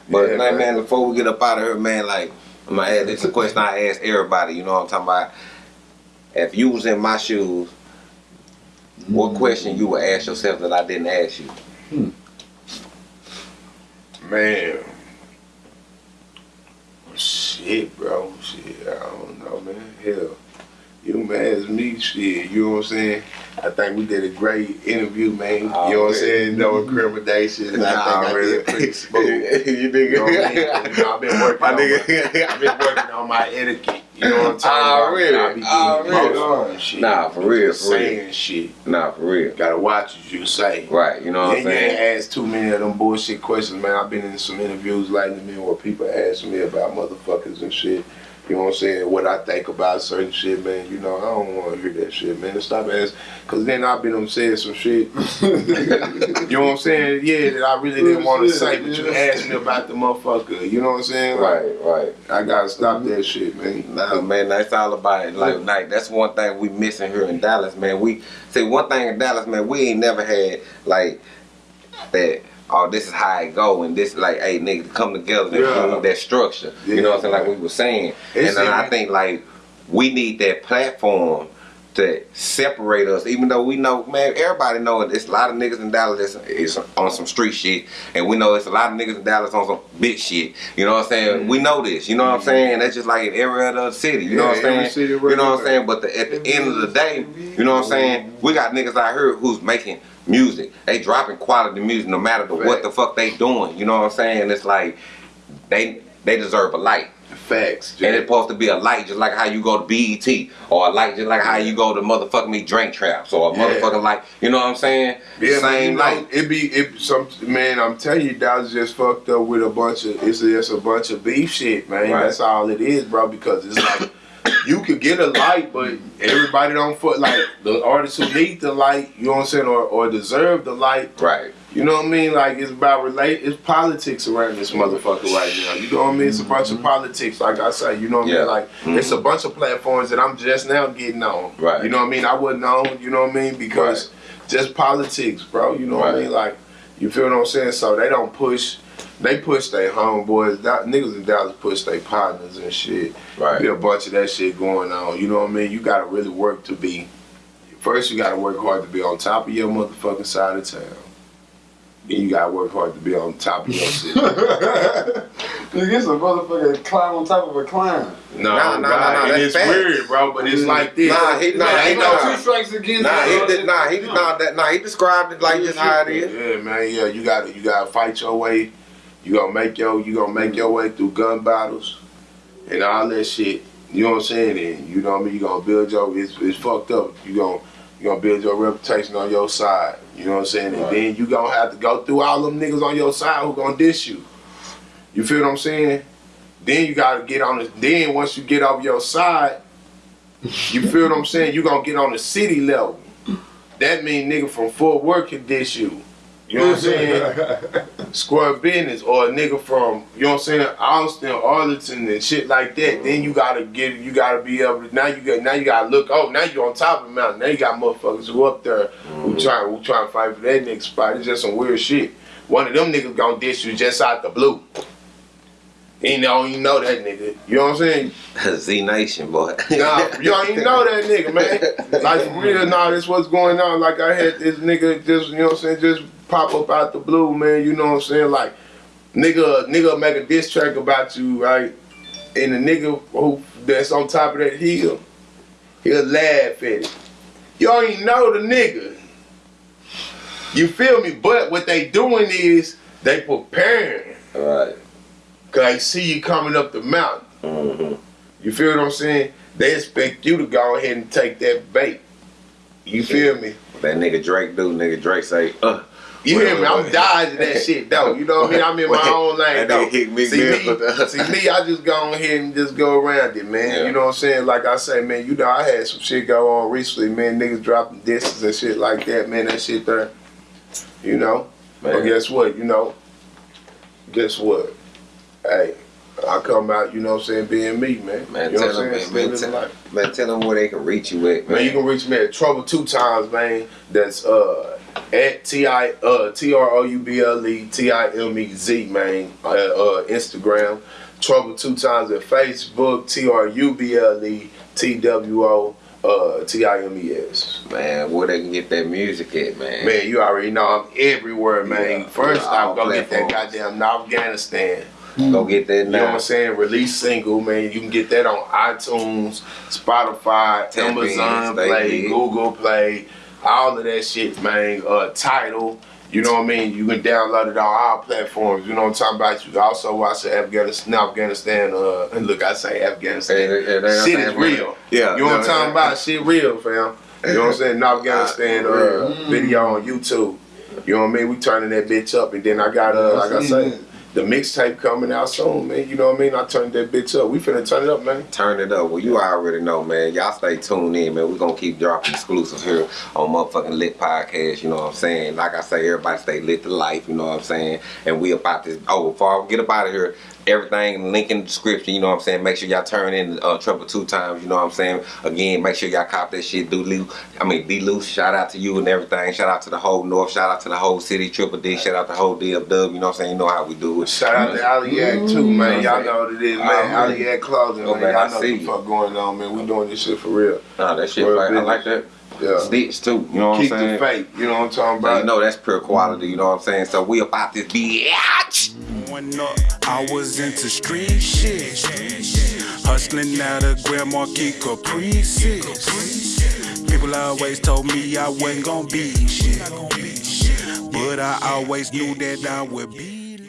But Yeah, man. man, before we get up out of here, man, like, I'm gonna ask, this is a question I ask everybody, you know what I'm talking about? If you was in my shoes, what mm-hmm. question you would ask yourself that I didn't ask you? Hmm. Man. Shit, bro. Shit, I don't know, man. Hell. You mad as me, shit. You know what I'm saying? I think we did a great interview, man. Oh, you know what I'm saying? No incrimination. Nah, I think I really. did pretty smooth. you You know what I mean? nigga. You know, I've been working My on my. I've been working on my etiquette. You know what I'm talking about? I be already. emotional shit. Nah, for real, for real. saying shit. Nah, for real. Gotta watch what you say. Right, you know what I'm And you ain't saying? asked too many of them bullshit questions, man. I've been in some interviews lately, man, where people ask me about motherfuckers and shit. You know what I'm saying? What I think about certain shit, man. You know, I don't want to hear that shit, man. Stop asking. Because then I've been on saying some shit. you know what I'm saying? Yeah, that I really didn't want to say, but you asked me about the motherfucker. You know what I'm saying? Like, Right, right. I gotta stop that shit, man. Nah, man, that's all about it. Like, like that's one thing we missing here in Dallas, man. We see one thing in Dallas, man. We ain't never had like that. Oh, this is how it go, and this like, hey, nigga, come together. That, Yeah. that structure. you know what I'm saying? Like we were saying, It's and then I think like we need that platform to separate us. Even though we know, man, everybody know it. It's a lot of niggas in Dallas that's is on some street shit, and we know it's a lot of niggas in Dallas on some bitch shit. You know what I'm saying? We know this. You know what I'm saying? That's just like in every other city. You know Mm-hmm. Yeah, what I'm saying? city you know what I'm saying? But the, at the end of the day, you know what I'm saying? We got niggas out here who's making music. They dropping quality music no matter the, what the fuck they doing. You know what I'm saying? It's like they they deserve a light. Facts. And it's supposed to be a light just like how you go to BET or a light just like how you go to motherfucking me Drink Champs or a Yeah. motherfucking light. You know what I'm saying? Yeah, man, Same know, light. It be it some man. I'm telling you, Dallas just fucked up with a bunch of it's just a bunch of beef shit, man. Right. That's all it is, bro. Because it's like you could get a light, but everybody don't fuck like the artists who need the light. You know what I'm saying, or or deserve the light. Right. You know what I mean? Like it's about relate. It's politics around this motherfucker right now. You know what I mean? It's a bunch of mm-hmm. politics, like I say. You know what I mean? Like mm-hmm. it's a bunch of platforms that I'm just now getting on. Right. You know what I mean? I wasn't on. You know what I mean? Because just politics, bro. You know what I mean? Like you feel what I'm saying? So they don't push. They push their homeboys. That, niggas in Dallas push their partners and shit. Right. Be a bunch of that shit going on. You know what I mean? You gotta really work to be. First, you gotta work hard to be on top of your motherfucking side of town. Then you gotta work hard to be on top of your city. Nigga, it's a motherfucker climb on top of a climb. No, Nah, nah, nah, God, nah, that's it's facts. weird, bro. But it's mm. like this. Nah, he- nah, Man, he ain't know- no two strikes against Nah, he did. Nah, he did. Nah, that. Nah, he described it like just how it is. Yeah, man. Yeah, you gotta you gotta fight your way. You gonna make your you gonna make mm. your way through gun battles and all that shit. You know what I'm saying? And you know what I mean. You gonna build your it's, it's fucked up. You gonna you gonna build your reputation on your side. You know what I'm saying? And then you gonna have to go through all them niggas on your side who gonna diss you. You feel what I'm saying? Then you gotta get on the. Then once you get over your side, you feel what I'm saying? You gonna get on the city level. That mean nigga from Fort Worth can diss you. You know what I'm saying? Square business or a nigga from, you know what I'm saying, Austin, Arlington and shit like that. Then you gotta get you gotta be able to now you got now you gotta look oh now you're on top of the mountain. Now you got motherfuckers who up there who mm. trying who trying to fight for that nigga spot. It's just some weird shit. One of them niggas gonna diss you just out the blue. He don't even know that nigga. You know what I'm saying? Z Nation, boy. Nah, you don't even know that nigga, man. Like for real, nah, this what's going on. Like I had this nigga just, you know what I'm saying, just pop up out the blue, man. You know what I'm saying? Like nigga, nigga make a diss track about you, right? And the nigga who that's on top of that hill, he'll laugh at it. You don't even know the nigga. You feel me? But what they doing is they preparing. right. Cause they see you coming up the mountain. hmm You feel what I'm saying? They expect you to go ahead and take that bait. You feel me? That nigga Drake do. Nigga Drake say, uh. You hear me? I'm dodging that shit though. You know what I mean? I'm in my own lane though. nigga hit me see me, see me, I just go on here and just go around it, man. Yeah. You know what I'm saying? Like I say, man, you know I had some shit go on recently, man. Niggas dropping discs and shit like that, man. That shit there. You know? But guess what? You know? Guess what? Hey, I come out, you know what I'm saying, being me, man. Man, you know tell what I'm them, saying? man, man, tell, man, tell them where they can reach you at, man. Man, you can reach me at Trouble Two Times, man. That's uh at T I uh T R O U B L E T I M E Z, man. Uh, uh Instagram. Trouble Two Times at Facebook. T R U B L E T W O uh T I M E S. man, where they can get that music at, man. Man, you already know I'm everywhere, man. Yeah, First yeah, off, all go get that goddamn Afghanistan. Go get that You know what. I'm saying? Release single, man. You can get that on iTunes, Spotify, Tap in, Amazon stay Play, lit. Google Play, all of that shit, man. Uh, title. You know what I mean? You can download it on all platforms. You know what I'm talking about? You can also watch the Afghanistan, Afghanistan. Uh, and look, I say Afghanistan. Hey, they- they- shit they- is real. Yeah, You know what I'm talking about? Shit real, fam. You know what I'm saying? North Afghanistan uh, video on YouTube. You know what I mean? We turning that bitch up, and then I got uh, like I say, the mixtape coming out soon, man. You know what I mean? I turned that bitch up. We finna turn it up, man. Turn it up. Well, you already know, man. Y'all stay tuned in, man. we gonna keep dropping exclusives here on motherfucking Lit Podcast. You know what I'm saying? Like I say, everybody stay lit to life. You know what I'm saying? And we about this. Oh, before I get up out of here, everything link in the description. You know what I'm saying? Make sure y'all turn in uh, Trouble two times. You know what I'm saying? Again, make sure y'all cop that shit. Do loose. I mean, D loose. Shout out to you and everything. Shout out to the whole North. Shout out to the whole city. Triple D. Shout out to the whole DFW. You know what I'm saying? You know how we do it. Shout out to Aliac too, man. Y'all know what it is, man. Alright. Aliac clothing, Oh, man. man, Y'all I know what see the you. fuck going on, man. We doing this shit for real. Nah, that shit. Real I like that. Yeah. Stitch too. You know what Keep I'm saying? Keep the saying? faith. You know what I'm talking So about? you know that's pure quality, you know what I'm saying? So we about this bitch. Growing up, I was into street shit. Hustling out of Grand Marquis Caprices. People always told me I wasn't gonna be shit. But I always knew that I would be